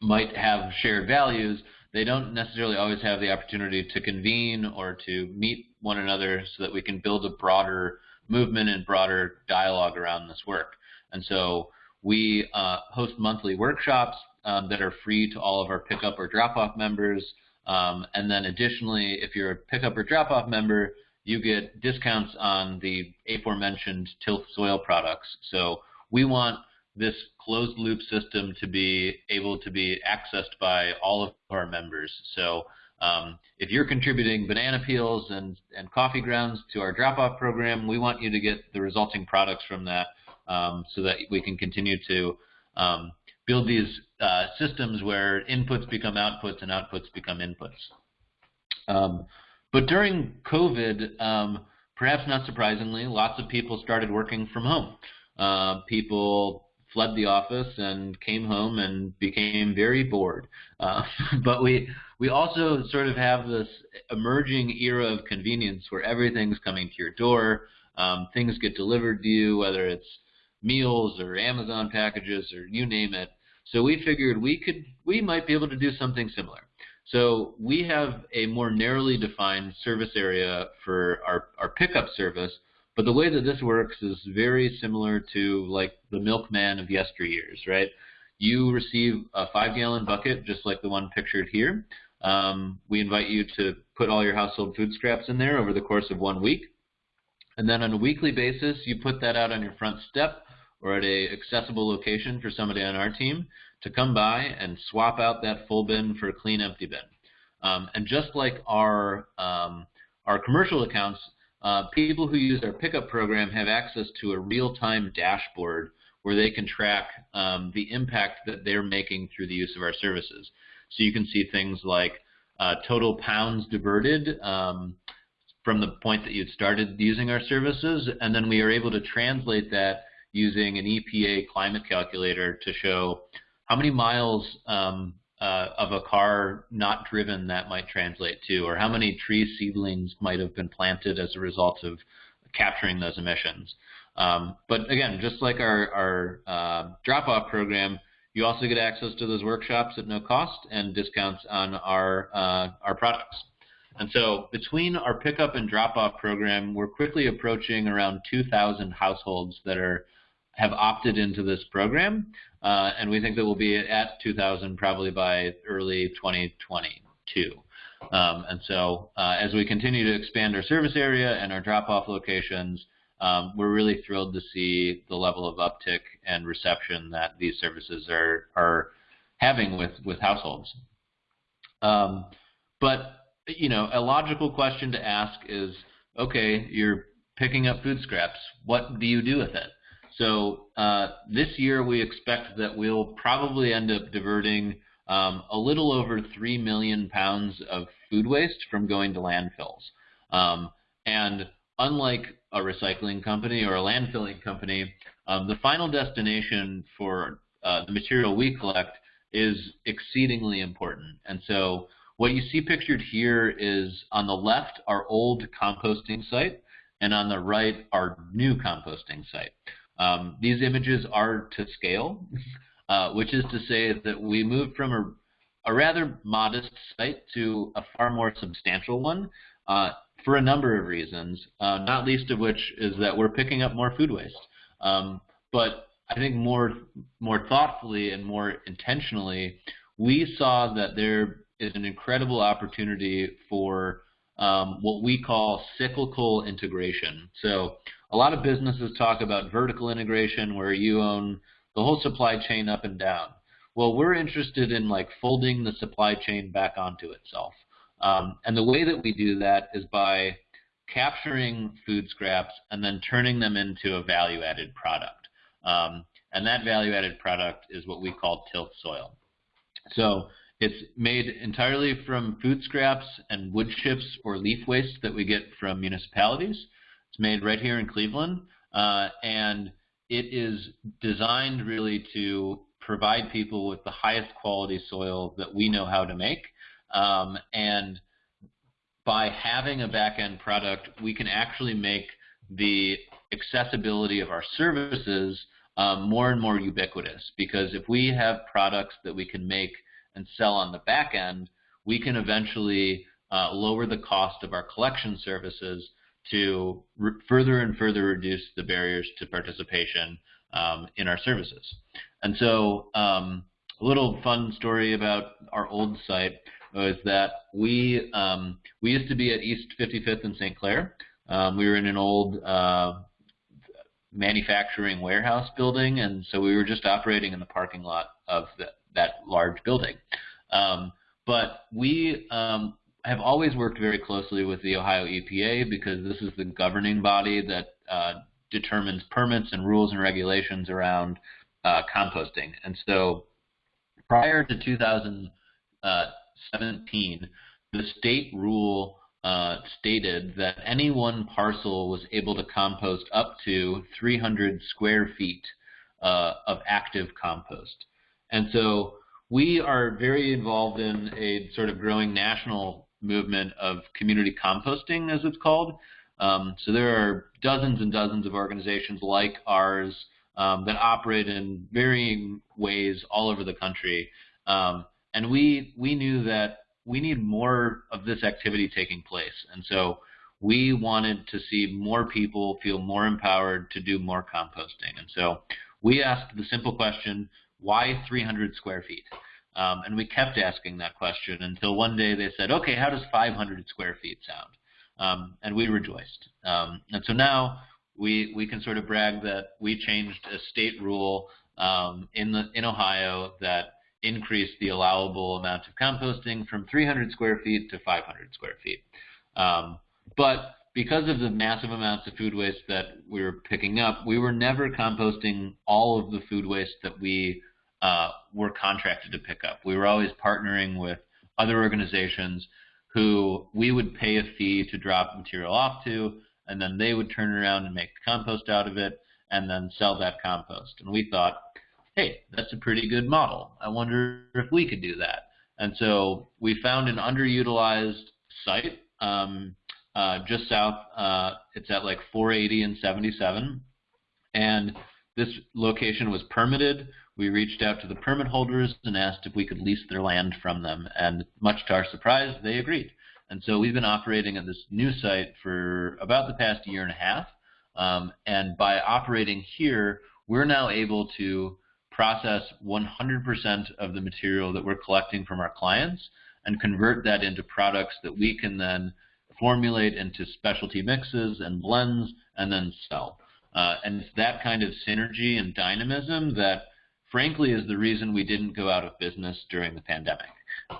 might have shared values, they don't necessarily always have the opportunity to convene or to meet one another so that we can build a broader movement and broader dialogue around this work. And so we uh, host monthly workshops um, that are free to all of our pickup or drop-off members. Um, and then additionally, if you're a pickup or drop-off member, you get discounts on the aforementioned tilth soil products. So we want this closed loop system to be able to be accessed by all of our members. So um, if you're contributing banana peels and, and coffee grounds to our drop-off program, we want you to get the resulting products from that um, so that we can continue to um, build these uh, systems where inputs become outputs and outputs become inputs. Um, but during COVID, um, perhaps not surprisingly, lots of people started working from home. Uh, people fled the office and came home and became very bored. Uh, but we we also sort of have this emerging era of convenience where everything's coming to your door. Um, things get delivered to you, whether it's meals or Amazon packages or you name it. So we figured we could we might be able to do something similar. So we have a more narrowly defined service area for our, our pickup service but the way that this works is very similar to like the milkman of yesteryears, right? You receive a five gallon bucket just like the one pictured here. Um, we invite you to put all your household food scraps in there over the course of one week. And then on a weekly basis, you put that out on your front step or at a accessible location for somebody on our team to come by and swap out that full bin for a clean empty bin. Um, and just like our um, our commercial accounts, uh, people who use our pickup program have access to a real-time dashboard where they can track um, the impact that they're making through the use of our services. So you can see things like uh, total pounds diverted um, from the point that you'd started using our services, and then we are able to translate that using an EPA climate calculator to show how many miles um, uh, of a car not driven that might translate to, or how many tree seedlings might have been planted as a result of capturing those emissions. Um, but again, just like our, our uh, drop-off program, you also get access to those workshops at no cost and discounts on our uh, our products. And so between our pickup and drop-off program, we're quickly approaching around 2,000 households that are have opted into this program, uh, and we think that we'll be at 2,000 probably by early 2022. Um, and so uh, as we continue to expand our service area and our drop-off locations, um, we're really thrilled to see the level of uptick and reception that these services are are having with with households. Um, but you know, a logical question to ask is, okay, you're picking up food scraps. What do you do with it? So uh, this year we expect that we'll probably end up diverting um, a little over 3 million pounds of food waste from going to landfills. Um, and unlike a recycling company or a landfilling company, um, the final destination for uh, the material we collect is exceedingly important. And so what you see pictured here is on the left our old composting site, and on the right our new composting site. Um, these images are to scale, uh, which is to say that we moved from a, a, rather modest site to a far more substantial one uh, for a number of reasons, uh, not least of which is that we're picking up more food waste. Um, but I think more, more thoughtfully and more intentionally, we saw that there is an incredible opportunity for um, what we call cyclical integration. So a lot of businesses talk about vertical integration where you own the whole supply chain up and down. Well, we're interested in like folding the supply chain back onto itself. Um, and the way that we do that is by capturing food scraps and then turning them into a value-added product. Um, and that value-added product is what we call tilth soil. So it's made entirely from food scraps and wood chips or leaf waste that we get from municipalities. It's made right here in Cleveland, uh, and it is designed really to provide people with the highest quality soil that we know how to make. Um, and by having a back-end product, we can actually make the accessibility of our services um, more and more ubiquitous because if we have products that we can make and sell on the back end, we can eventually uh, lower the cost of our collection services to further and further reduce the barriers to participation um, in our services. And so um, a little fun story about our old site was that we um, we used to be at East 55th in St. Clair. Um, we were in an old uh, manufacturing warehouse building, and so we were just operating in the parking lot of the, that large building. Um, but we um, have always worked very closely with the Ohio EPA because this is the governing body that uh, determines permits and rules and regulations around uh, composting. And so prior to 2017, the state rule uh, stated that any one parcel was able to compost up to 300 square feet uh, of active compost. And so we are very involved in a sort of growing national movement of community composting, as it's called. Um, so there are dozens and dozens of organizations like ours um, that operate in varying ways all over the country. Um, and we we knew that we need more of this activity taking place. And so we wanted to see more people feel more empowered to do more composting. And so we asked the simple question, why 300 square feet? Um, and we kept asking that question until one day they said, okay, how does 500 square feet sound? Um, and we rejoiced. Um, and so now we we can sort of brag that we changed a state rule um, in the in Ohio that increased the allowable amount of composting from 300 square feet to 500 square feet. Um, but because of the massive amounts of food waste that we were picking up, we were never composting all of the food waste that we uh, were contracted to pick up. We were always partnering with other organizations who we would pay a fee to drop material off to, and then they would turn around and make compost out of it and then sell that compost. And we thought hey, that's a pretty good model. I wonder if we could do that. And so we found an underutilized site um, uh, just south. Uh, it's at like 480 and 77. And this location was permitted. We reached out to the permit holders and asked if we could lease their land from them. And much to our surprise, they agreed. And so we've been operating at this new site for about the past year and a half. Um, and by operating here, we're now able to process 100% of the material that we're collecting from our clients and convert that into products that we can then formulate into specialty mixes and blends and then sell. Uh, and it's that kind of synergy and dynamism that, frankly, is the reason we didn't go out of business during the pandemic.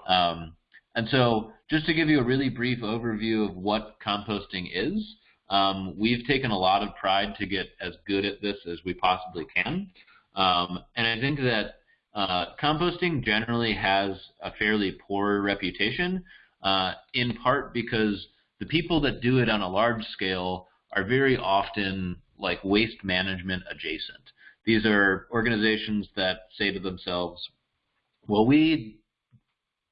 Um, and so, just to give you a really brief overview of what composting is, um, we've taken a lot of pride to get as good at this as we possibly can. Um, and I think that uh, composting generally has a fairly poor reputation, uh, in part because the people that do it on a large scale are very often like waste management adjacent. These are organizations that say to themselves, well, we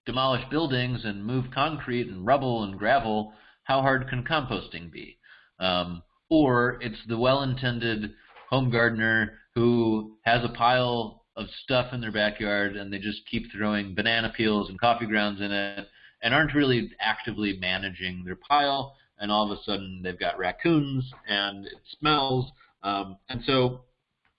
demolish buildings and move concrete and rubble and gravel. How hard can composting be? Um, or it's the well-intended home gardener who has a pile of stuff in their backyard and they just keep throwing banana peels and coffee grounds in it and aren't really actively managing their pile and all of a sudden they've got raccoons and it smells um, and so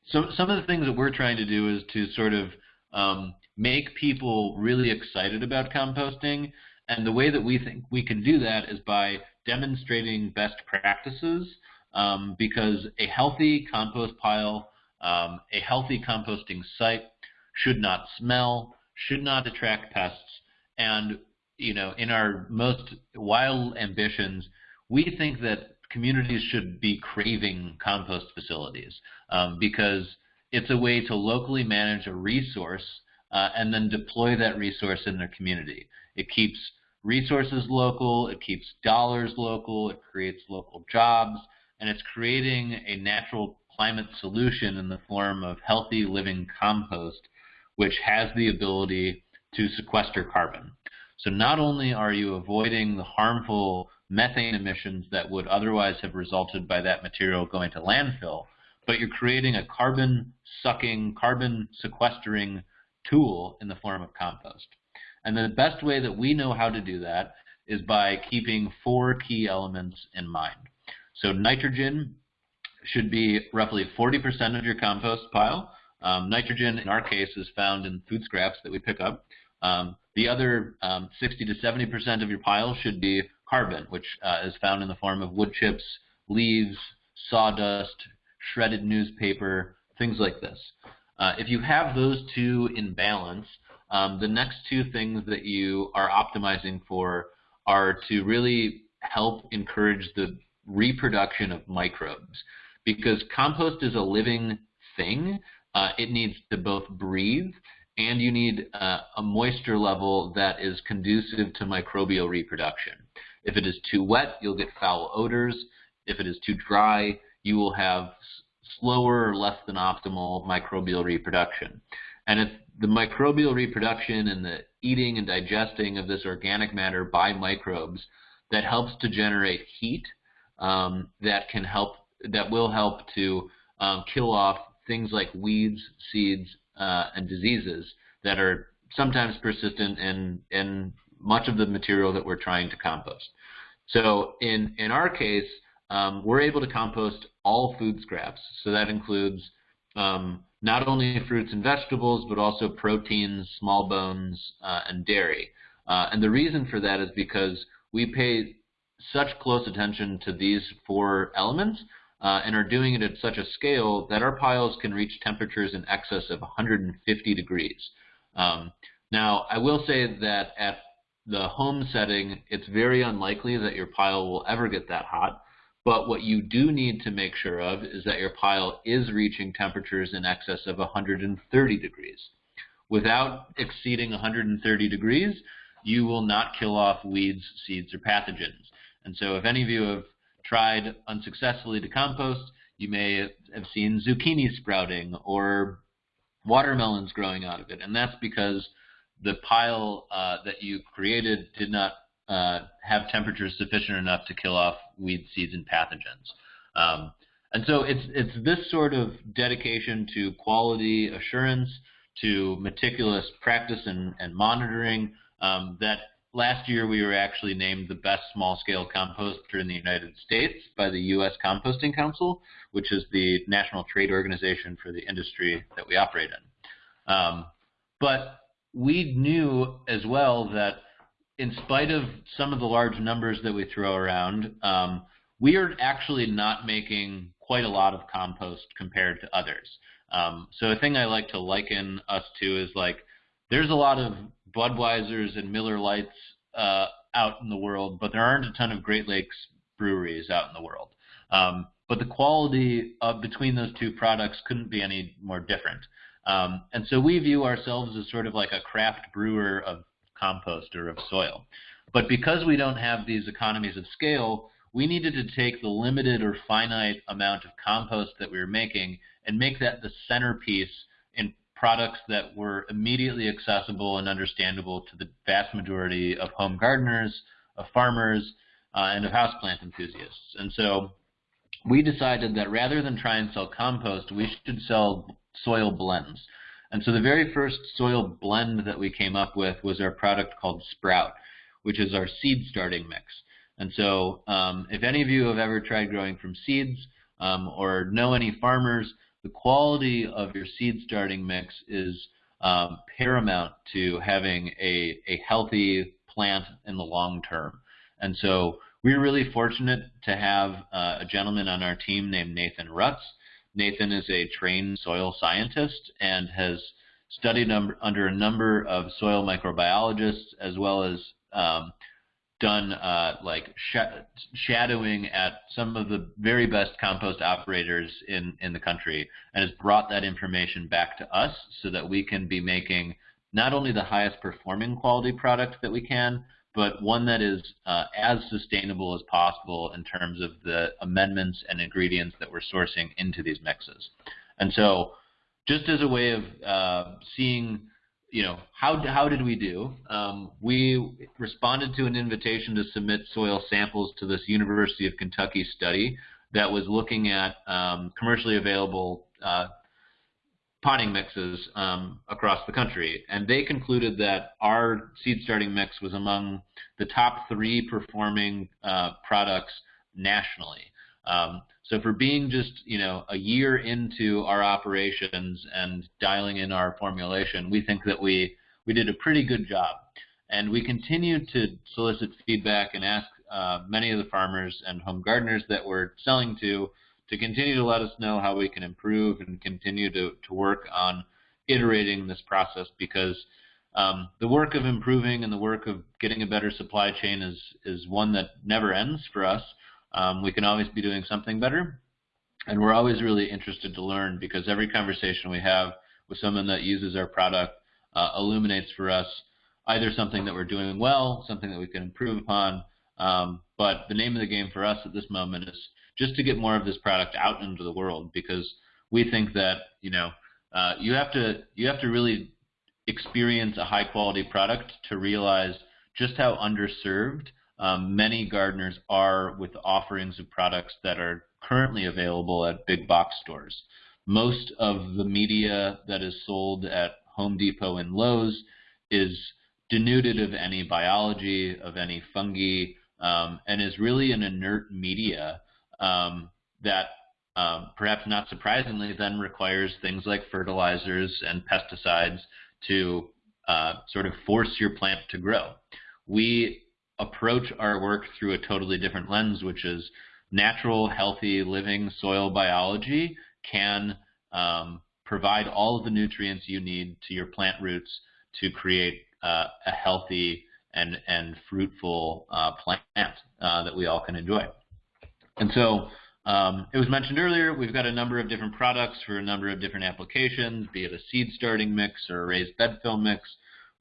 so some of the things that we're trying to do is to sort of um, make people really excited about composting. And the way that we think we can do that is by demonstrating best practices um, because a healthy compost pile, um, a healthy composting site should not smell, should not attract pests, and you know, in our most wild ambitions, we think that communities should be craving compost facilities um, because it's a way to locally manage a resource uh, and then deploy that resource in their community. It keeps resources local, it keeps dollars local, it creates local jobs, and it's creating a natural climate solution in the form of healthy living compost, which has the ability to sequester carbon. So not only are you avoiding the harmful methane emissions that would otherwise have resulted by that material going to landfill, but you're creating a carbon sucking, carbon sequestering tool in the form of compost. And the best way that we know how to do that is by keeping four key elements in mind. So nitrogen should be roughly 40% of your compost pile. Um, nitrogen, in our case, is found in food scraps that we pick up. Um, the other um, 60 to 70% of your pile should be carbon, which uh, is found in the form of wood chips, leaves, sawdust, shredded newspaper, things like this. Uh, if you have those two in balance, um, the next two things that you are optimizing for are to really help encourage the reproduction of microbes. Because compost is a living thing, uh, it needs to both breathe and you need uh, a moisture level that is conducive to microbial reproduction. If it is too wet, you'll get foul odors. If it is too dry, you will have slower or less than optimal microbial reproduction. And if the microbial reproduction and the eating and digesting of this organic matter by microbes that helps to generate heat um, that can help that will help to um, kill off things like weeds, seeds, uh, and diseases that are sometimes persistent in in much of the material that we're trying to compost. So in in our case, um, we're able to compost all food scraps. So that includes um, not only fruits and vegetables, but also proteins, small bones, uh, and dairy. Uh, and the reason for that is because we pay such close attention to these four elements uh, and are doing it at such a scale that our piles can reach temperatures in excess of 150 degrees. Um, now, I will say that at the home setting, it's very unlikely that your pile will ever get that hot. But what you do need to make sure of is that your pile is reaching temperatures in excess of 130 degrees. Without exceeding 130 degrees, you will not kill off weeds, seeds, or pathogens. And so if any of you have tried unsuccessfully to compost, you may have seen zucchini sprouting or watermelons growing out of it, and that's because the pile uh, that you created did not uh, have temperatures sufficient enough to kill off weed seeds and pathogens. Um, and so it's it's this sort of dedication to quality assurance, to meticulous practice and, and monitoring um, that last year we were actually named the best small-scale composter in the United States by the U.S. Composting Council, which is the national trade organization for the industry that we operate in. Um, but we knew as well that in spite of some of the large numbers that we throw around, um, we are actually not making quite a lot of compost compared to others. Um, so a thing I like to liken us to is like there's a lot of Budweisers and Miller Lites uh, out in the world, but there aren't a ton of Great Lakes breweries out in the world. Um, but the quality of between those two products couldn't be any more different. Um, and so we view ourselves as sort of like a craft brewer of compost or of soil. But because we don't have these economies of scale, we needed to take the limited or finite amount of compost that we were making and make that the centerpiece products that were immediately accessible and understandable to the vast majority of home gardeners, of farmers, uh, and of houseplant enthusiasts. And so we decided that rather than try and sell compost, we should sell soil blends. And so the very first soil blend that we came up with was our product called Sprout, which is our seed starting mix. And so um, if any of you have ever tried growing from seeds um, or know any farmers, the quality of your seed starting mix is um, paramount to having a, a healthy plant in the long term. And so we're really fortunate to have uh, a gentleman on our team named Nathan Rutz. Nathan is a trained soil scientist and has studied under a number of soil microbiologists as well as um, done uh, like sh shadowing at some of the very best compost operators in, in the country and has brought that information back to us so that we can be making not only the highest performing quality product that we can, but one that is uh, as sustainable as possible in terms of the amendments and ingredients that we're sourcing into these mixes. And so just as a way of uh, seeing you know, how, how did we do? Um, we responded to an invitation to submit soil samples to this University of Kentucky study that was looking at um, commercially available uh, potting mixes um, across the country. And they concluded that our seed starting mix was among the top three performing uh, products nationally. Um, so for being just you know a year into our operations and dialing in our formulation, we think that we we did a pretty good job, and we continue to solicit feedback and ask uh, many of the farmers and home gardeners that we're selling to to continue to let us know how we can improve and continue to to work on iterating this process because um, the work of improving and the work of getting a better supply chain is is one that never ends for us. Um, we can always be doing something better, and we're always really interested to learn because every conversation we have with someone that uses our product uh, illuminates for us either something that we're doing well, something that we can improve upon. Um, but the name of the game for us at this moment is just to get more of this product out into the world because we think that you know uh, you have to you have to really experience a high quality product to realize just how underserved um, many gardeners are with offerings of products that are currently available at big box stores. Most of the media that is sold at Home Depot and Lowe's is denuded of any biology, of any fungi, um, and is really an inert media um, that um, perhaps not surprisingly then requires things like fertilizers and pesticides to uh, sort of force your plant to grow. We approach our work through a totally different lens, which is natural, healthy, living soil biology can um, provide all of the nutrients you need to your plant roots to create uh, a healthy and, and fruitful uh, plant uh, that we all can enjoy. And so um, it was mentioned earlier, we've got a number of different products for a number of different applications, be it a seed starting mix or a raised bed fill mix.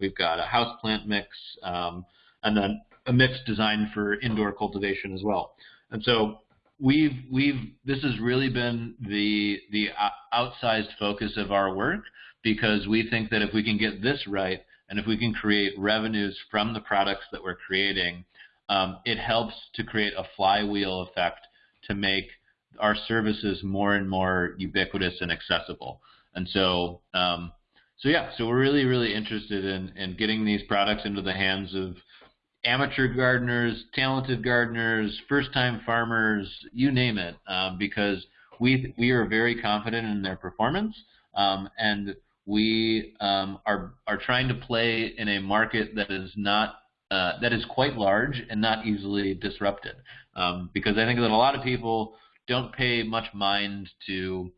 We've got a houseplant mix, um, and then a mix designed for indoor cultivation as well. And so we've we've this has really been the the outsized focus of our work because we think that if we can get this right and if we can create revenues from the products that we're creating, um, it helps to create a flywheel effect to make our services more and more ubiquitous and accessible. And so, um, so yeah, so we're really, really interested in, in getting these products into the hands of amateur gardeners, talented gardeners, first-time farmers, you name it, um, because we we are very confident in their performance, um, and we um, are are trying to play in a market that is not uh, that is quite large and not easily disrupted. Um, because I think that a lot of people don't pay much mind to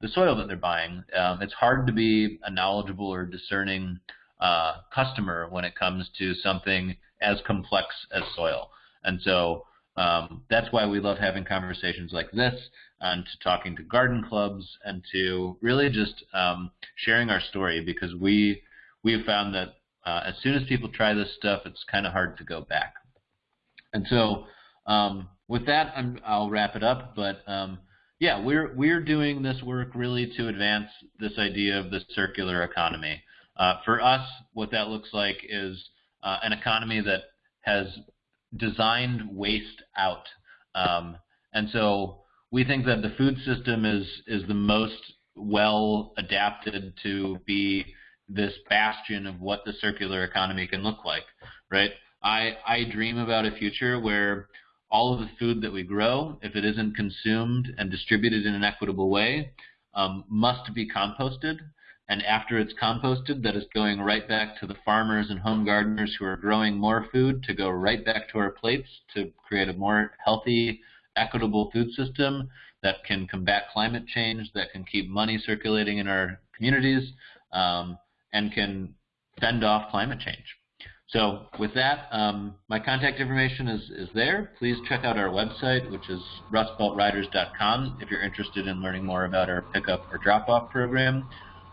the soil that they're buying. Um, it's hard to be a knowledgeable or discerning uh, customer when it comes to something as complex as soil. And so um, that's why we love having conversations like this and to talking to garden clubs and to really just um, sharing our story because we we have found that uh, as soon as people try this stuff, it's kind of hard to go back. And so um, with that, i will wrap it up. But um, yeah, we're we're doing this work really to advance this idea of the circular economy. Uh, for us, what that looks like is uh, an economy that has designed waste out. Um, and so we think that the food system is is the most well adapted to be this bastion of what the circular economy can look like, right? I I dream about a future where all of the food that we grow, if it isn't consumed and distributed in an equitable way, um, must be composted. And after it's composted, that is going right back to the farmers and home gardeners who are growing more food to go right back to our plates to create a more healthy, equitable food system that can combat climate change, that can keep money circulating in our communities, um, and can fend off climate change. So with that, um, my contact information is, is there. Please check out our website, which is rustbeltriders.com if you're interested in learning more about our pickup or drop-off program.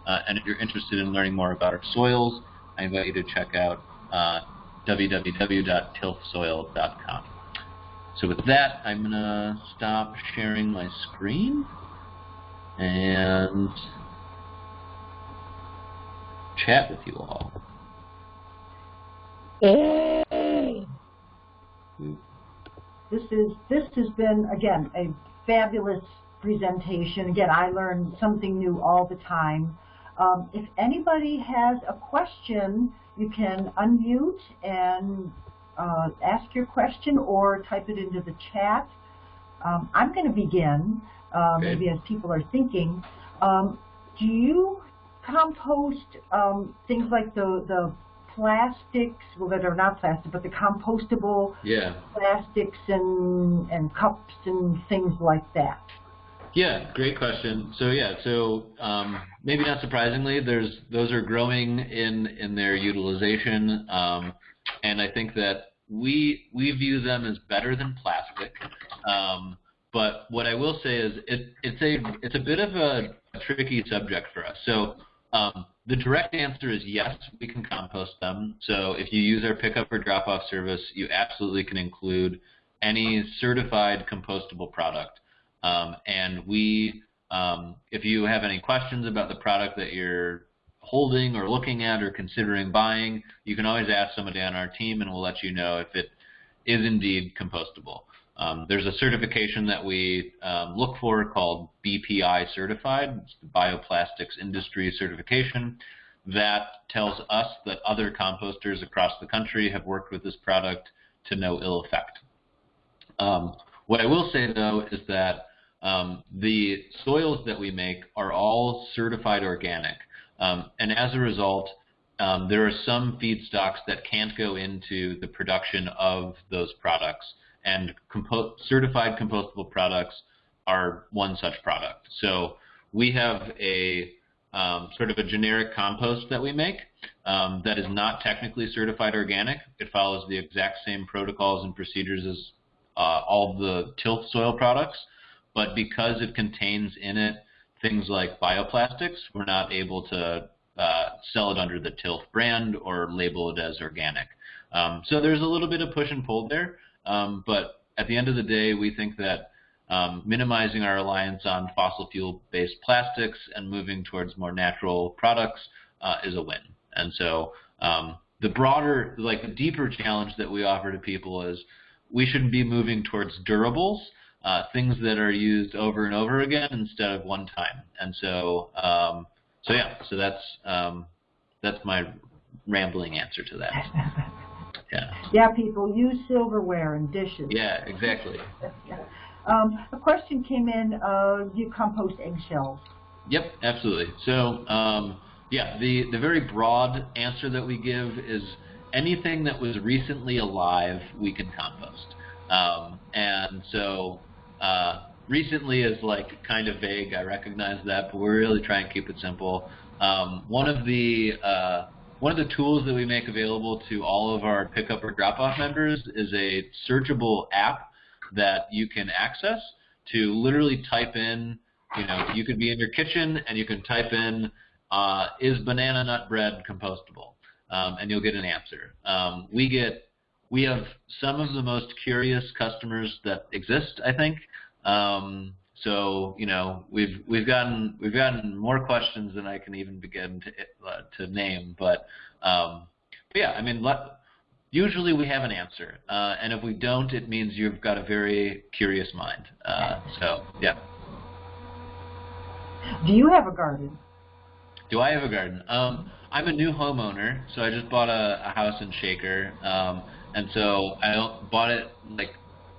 Uh, and if you're interested in learning more about our soils, I invite you to check out uh, www.tilthsoil.com. So with that, I'm going to stop sharing my screen and chat with you all. This is this has been again a fabulous presentation. Again, I learn something new all the time. Um, if anybody has a question, you can unmute and uh, ask your question or type it into the chat. Um, I'm going to begin, uh, okay. maybe as people are thinking. Um, do you compost um, things like the, the plastics, well, that are not plastic, but the compostable yeah. plastics and, and cups and things like that? Yeah, great question. So yeah, so um, maybe not surprisingly, there's those are growing in in their utilization, um, and I think that we we view them as better than plastic. Um, but what I will say is it, it's a it's a bit of a, tricky subject for us. So um, the direct answer is yes, we can compost them. So if you use our pickup or drop off service, you absolutely can include any certified compostable product. Um, and we, um, if you have any questions about the product that you're holding or looking at or considering buying, you can always ask somebody on our team and we'll let you know if it is indeed compostable. Um, there's a certification that we um, look for called BPI certified, it's the Bioplastics Industry Certification, that tells us that other composters across the country have worked with this product to no ill effect. Um, what I will say though is that um, the soils that we make are all certified organic. Um, and as a result, um, there are some feedstocks that can't go into the production of those products. And compo certified compostable products are one such product. So we have a um, sort of a generic compost that we make um, that is not technically certified organic. It follows the exact same protocols and procedures as uh, all the tilth soil products, but because it contains in it things like bioplastics, we're not able to uh, sell it under the Tilth brand or label it as organic. Um, so there's a little bit of push and pull there, um, but at the end of the day, we think that um, minimizing our reliance on fossil fuel-based plastics and moving towards more natural products uh, is a win. And so um, the broader, like the deeper challenge that we offer to people is we shouldn't be moving towards durables, uh, things that are used over and over again instead of one time. And so, um, so yeah, so that's um, that's my rambling answer to that. Yeah. Yeah, people use silverware and dishes. Yeah, exactly. Um, a question came in, uh, do you compost eggshells? Yep, absolutely. So, um, yeah, the, the very broad answer that we give is anything that was recently alive, we can compost. Um, and so, uh, recently is like kind of vague, I recognize that, but we're really try and keep it simple. Um, one of the uh, one of the tools that we make available to all of our pickup or drop-off members is a searchable app that you can access to literally type in, you know, you could be in your kitchen and you can type in, uh, is banana nut bread compostable? Um, and you'll get an answer. Um, we get, we have some of the most curious customers that exist, I think. Um, so you know we've we've gotten we've gotten more questions than I can even begin to uh, to name, but um, but yeah, I mean let, usually we have an answer, uh, and if we don't, it means you've got a very curious mind. Uh, so yeah. Do you have a garden? Do I have a garden? Um, I'm a new homeowner, so I just bought a, a house in Shaker, um, and so I bought it like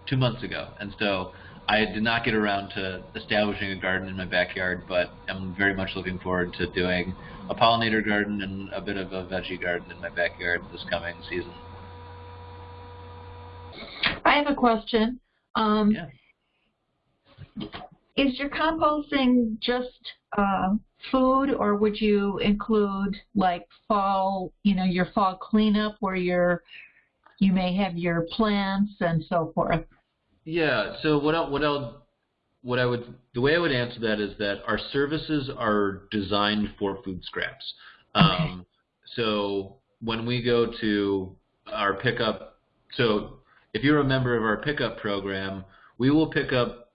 two months ago, and so I did not get around to establishing a garden in my backyard, but I'm very much looking forward to doing a pollinator garden and a bit of a veggie garden in my backyard this coming season. I have a question. Um, yeah. Is your composting just uh, food, or would you include like fall, you know, your fall cleanup where you're you may have your plants and so forth? Yeah. So what I, what I what I would the way I would answer that is that our services are designed for food scraps. Um, so when we go to our pickup, so if you're a member of our pickup program, we will pick up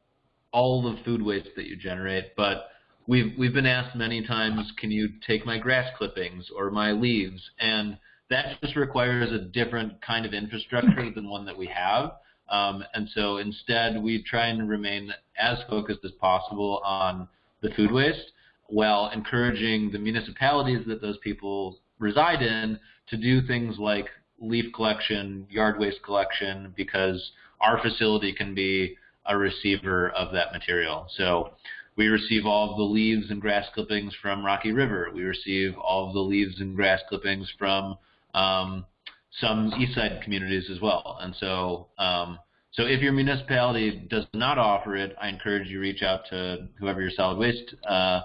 all the food waste that you generate, but we've we've been asked many times, can you take my grass clippings or my leaves? And that just requires a different kind of infrastructure than one that we have. Um, and so instead, we try and remain as focused as possible on the food waste while encouraging the municipalities that those people reside in to do things like leaf collection, yard waste collection, because our facility can be a receiver of that material. So we receive all of the leaves and grass clippings from Rocky River. We receive all of the leaves and grass clippings from um, some east side communities as well. And so, um, so if your municipality does not offer it, I encourage you to reach out to whoever your solid waste uh,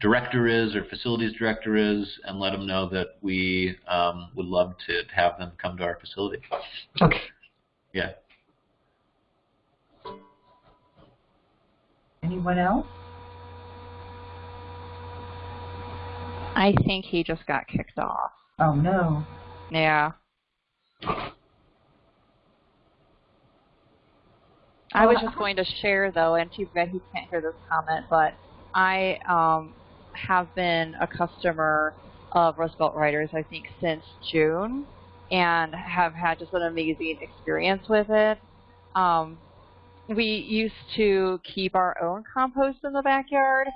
director is or facilities director is and let them know that we um, would love to have them come to our facility. Okay. Yeah. Anyone else? I think he just got kicked off. Oh no. Yeah. I was just going to share though, and too bad he can't hear this comment, but I um, have been a customer of Rust Belt Riders, I think, since June, and have had just an amazing experience with it. Um, we used to keep our own compost in the backyard,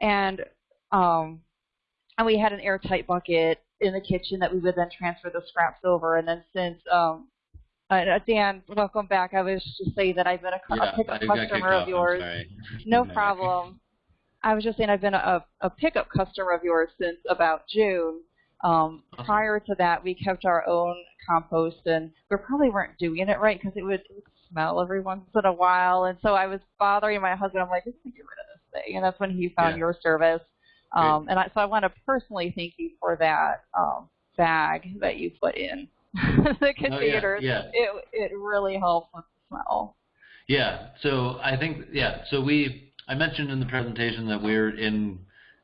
and um, and we had an airtight bucket in the kitchen that we would then transfer the scraps over. And then since um, uh, Dan, welcome back. I was just saying that I've been a, Yeah, a pickup I got kicked customer of yours. sorry. No problem. I was just saying I've been a, a pickup customer of yours since about June. Um, Awesome. Prior to that, we kept our own compost, and we probably weren't doing it right because it would, smell every once in a while. And so I was bothering my husband. I'm like, can get rid of this thing. And that's when he found Yeah. your service. Um, and I, so I want to personally thank you for that um, bag that you put in the Oh, yeah, yeah. It it really helps with the smell. Yeah. So I think yeah. So we I mentioned in the presentation that we're in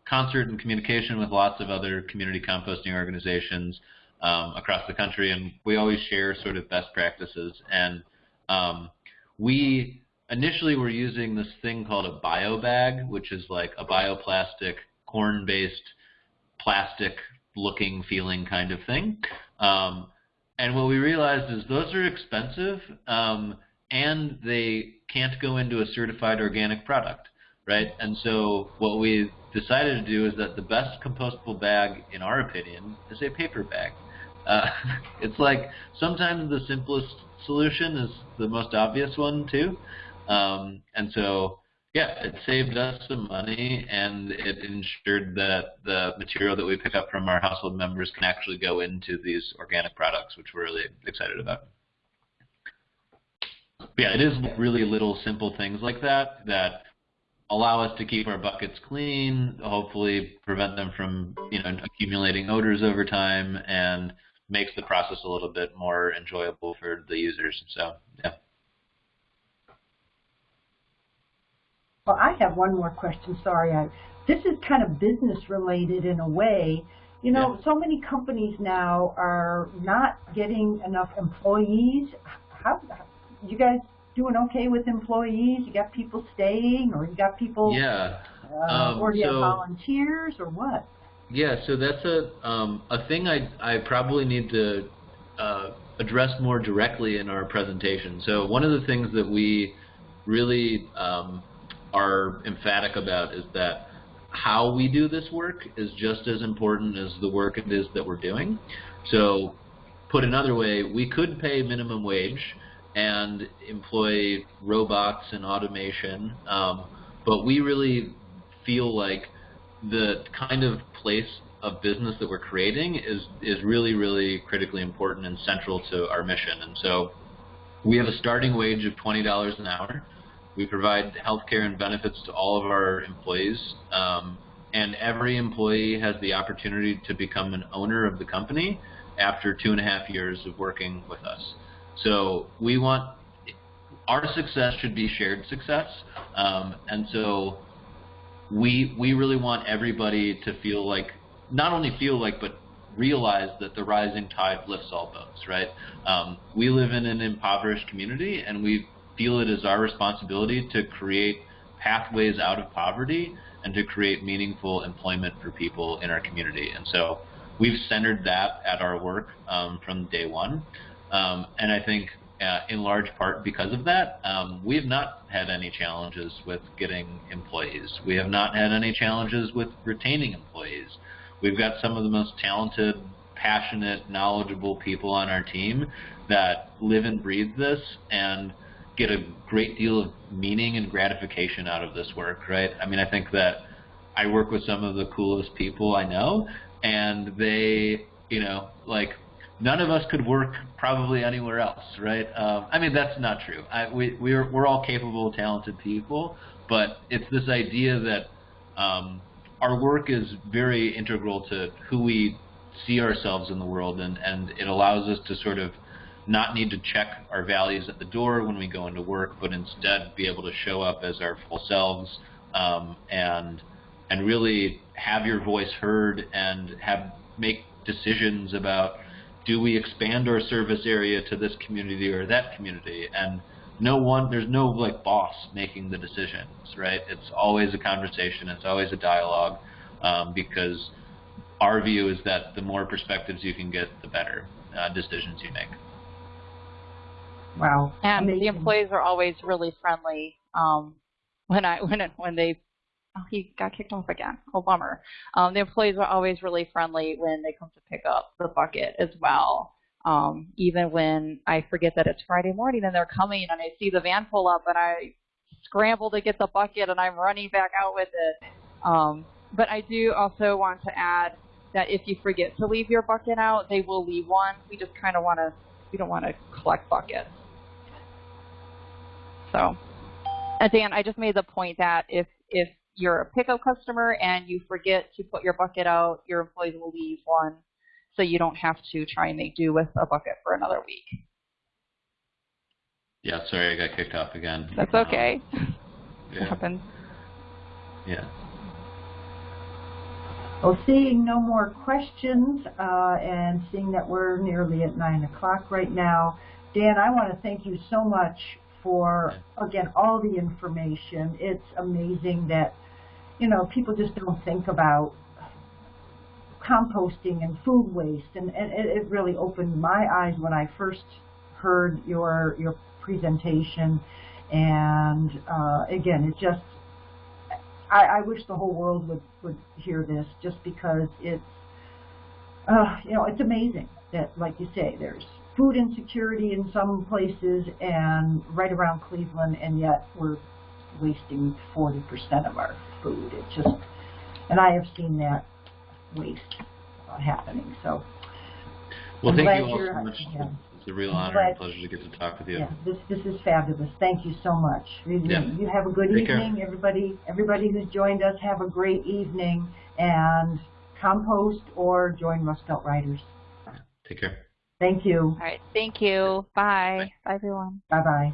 concert and communication with lots of other community composting organizations um, across the country, and we always share sort of best practices. And um, we initially we're using this thing called a bio bag, which is like a bioplastic corn-based plastic looking feeling kind of thing. Um, and what we realized is those are expensive um, and they can't go into a certified organic product, right? And so what we decided to do is that the best compostable bag, in our opinion, is a paper bag. Uh, it's like sometimes the simplest solution is the most obvious one too. Um, and so, yeah, it saved us some money and it ensured that the material that we pick up from our household members can actually go into these organic products, which we're really excited about. But yeah, it is really little simple things like that that allow us to keep our buckets clean, hopefully prevent them from you know accumulating odors over time, and makes the process a little bit more enjoyable for the users. So yeah. Well, I have one more question. Sorry, I, this is kind of business related in a way. You know, Yeah. so many companies now are not getting enough employees. How you guys doing okay with employees? You got people staying, or you got people, Yeah. uh, um, or you have volunteers, or what? Yeah, so that's a um, a thing I I probably need to uh, address more directly in our presentation. So one of the things that we really um, are emphatic about is that how we do this work is just as important as the work it is that we're doing. So put another way, we could pay minimum wage and employ robots and automation, um, but we really feel like the kind of place of business that we're creating is is really really critically important and central to our mission. And so we have a starting wage of twenty dollars an hour. We provide health care and benefits to all of our employees, um, and every employee has the opportunity to become an owner of the company after two and a half years of working with us. So we want our success should be shared success, um, and so we we really want everybody to feel like not only feel like but realize that the rising tide lifts all boats right um, we live in an impoverished community and we feel it is our responsibility to create pathways out of poverty and to create meaningful employment for people in our community and so we've centered that at our work um, from day one um, and I think uh, in large part because of that, um, we have not had any challenges with getting employees. We have not had any challenges with retaining employees. We've got some of the most talented, passionate, knowledgeable people on our team that live and breathe this and get a great deal of meaning and gratification out of this work, right? I mean, I think that I work with some of the coolest people I know, and they, you know, like none of us could work probably anywhere else, right? Um, I mean, that's not true. I, we, we're, we're all capable, talented people, but it's this idea that um, our work is very integral to who we see ourselves in the world, and, and it allows us to sort of not need to check our values at the door when we go into work, but instead be able to show up as our full selves um, and and really have your voice heard and have make decisions about do we expand our service area to this community or that community? And no one there's no like boss making the decisions right? It's always a conversation it's always a dialogue um, because our view is that the more perspectives you can get the better uh, decisions you make Wow, And the employees are always really friendly. Um, when I when it, when they oh he got kicked off again. Oh bummer. Um, the employees are always really friendly when they come to pick up the bucket as well. Um, even when I forget that it's Friday morning and they're coming and I see the van pull up and I scramble to get the bucket and I'm running back out with it. Um, but I do also want to add that if you forget to leave your bucket out, they will leave one. We just kind of want to we don't want to collect buckets. So, Dan, I just made the point that if if you're a pickup customer and you forget to put your bucket out, your employees will leave one, so you don't have to try and make do with a bucket for another week. yeah sorry i got kicked off again That's Um, okay. It yeah, happens. yeah Well, seeing no more questions uh, and seeing that we're nearly at 9 o'clock right now, Dan, I want to thank you so much for, again, all the information. It's amazing that, you know, people just don't think about composting and food waste. And, and it, it really opened my eyes when I first heard your, your presentation. And uh, again, it just, I, I wish the whole world would, would hear this just because it's, uh, you know, it's amazing that, like you say, there's food insecurity in some places and right around Cleveland, and yet we're wasting 40% of our food. It's just, and I have seen that waste uh, happening. So, Well, I'm thank you all so much. yeah. It's a real honor and pleasure to get to talk with you. yeah, this this is fabulous. Thank you so much. Really, Yeah. You have a good Take care. evening, everybody. Everybody who's joined us, have a great evening, and compost or join Rust Belt Riders. Take care. Thank you. All right. Thank you. Bye. Bye, everyone. Bye bye.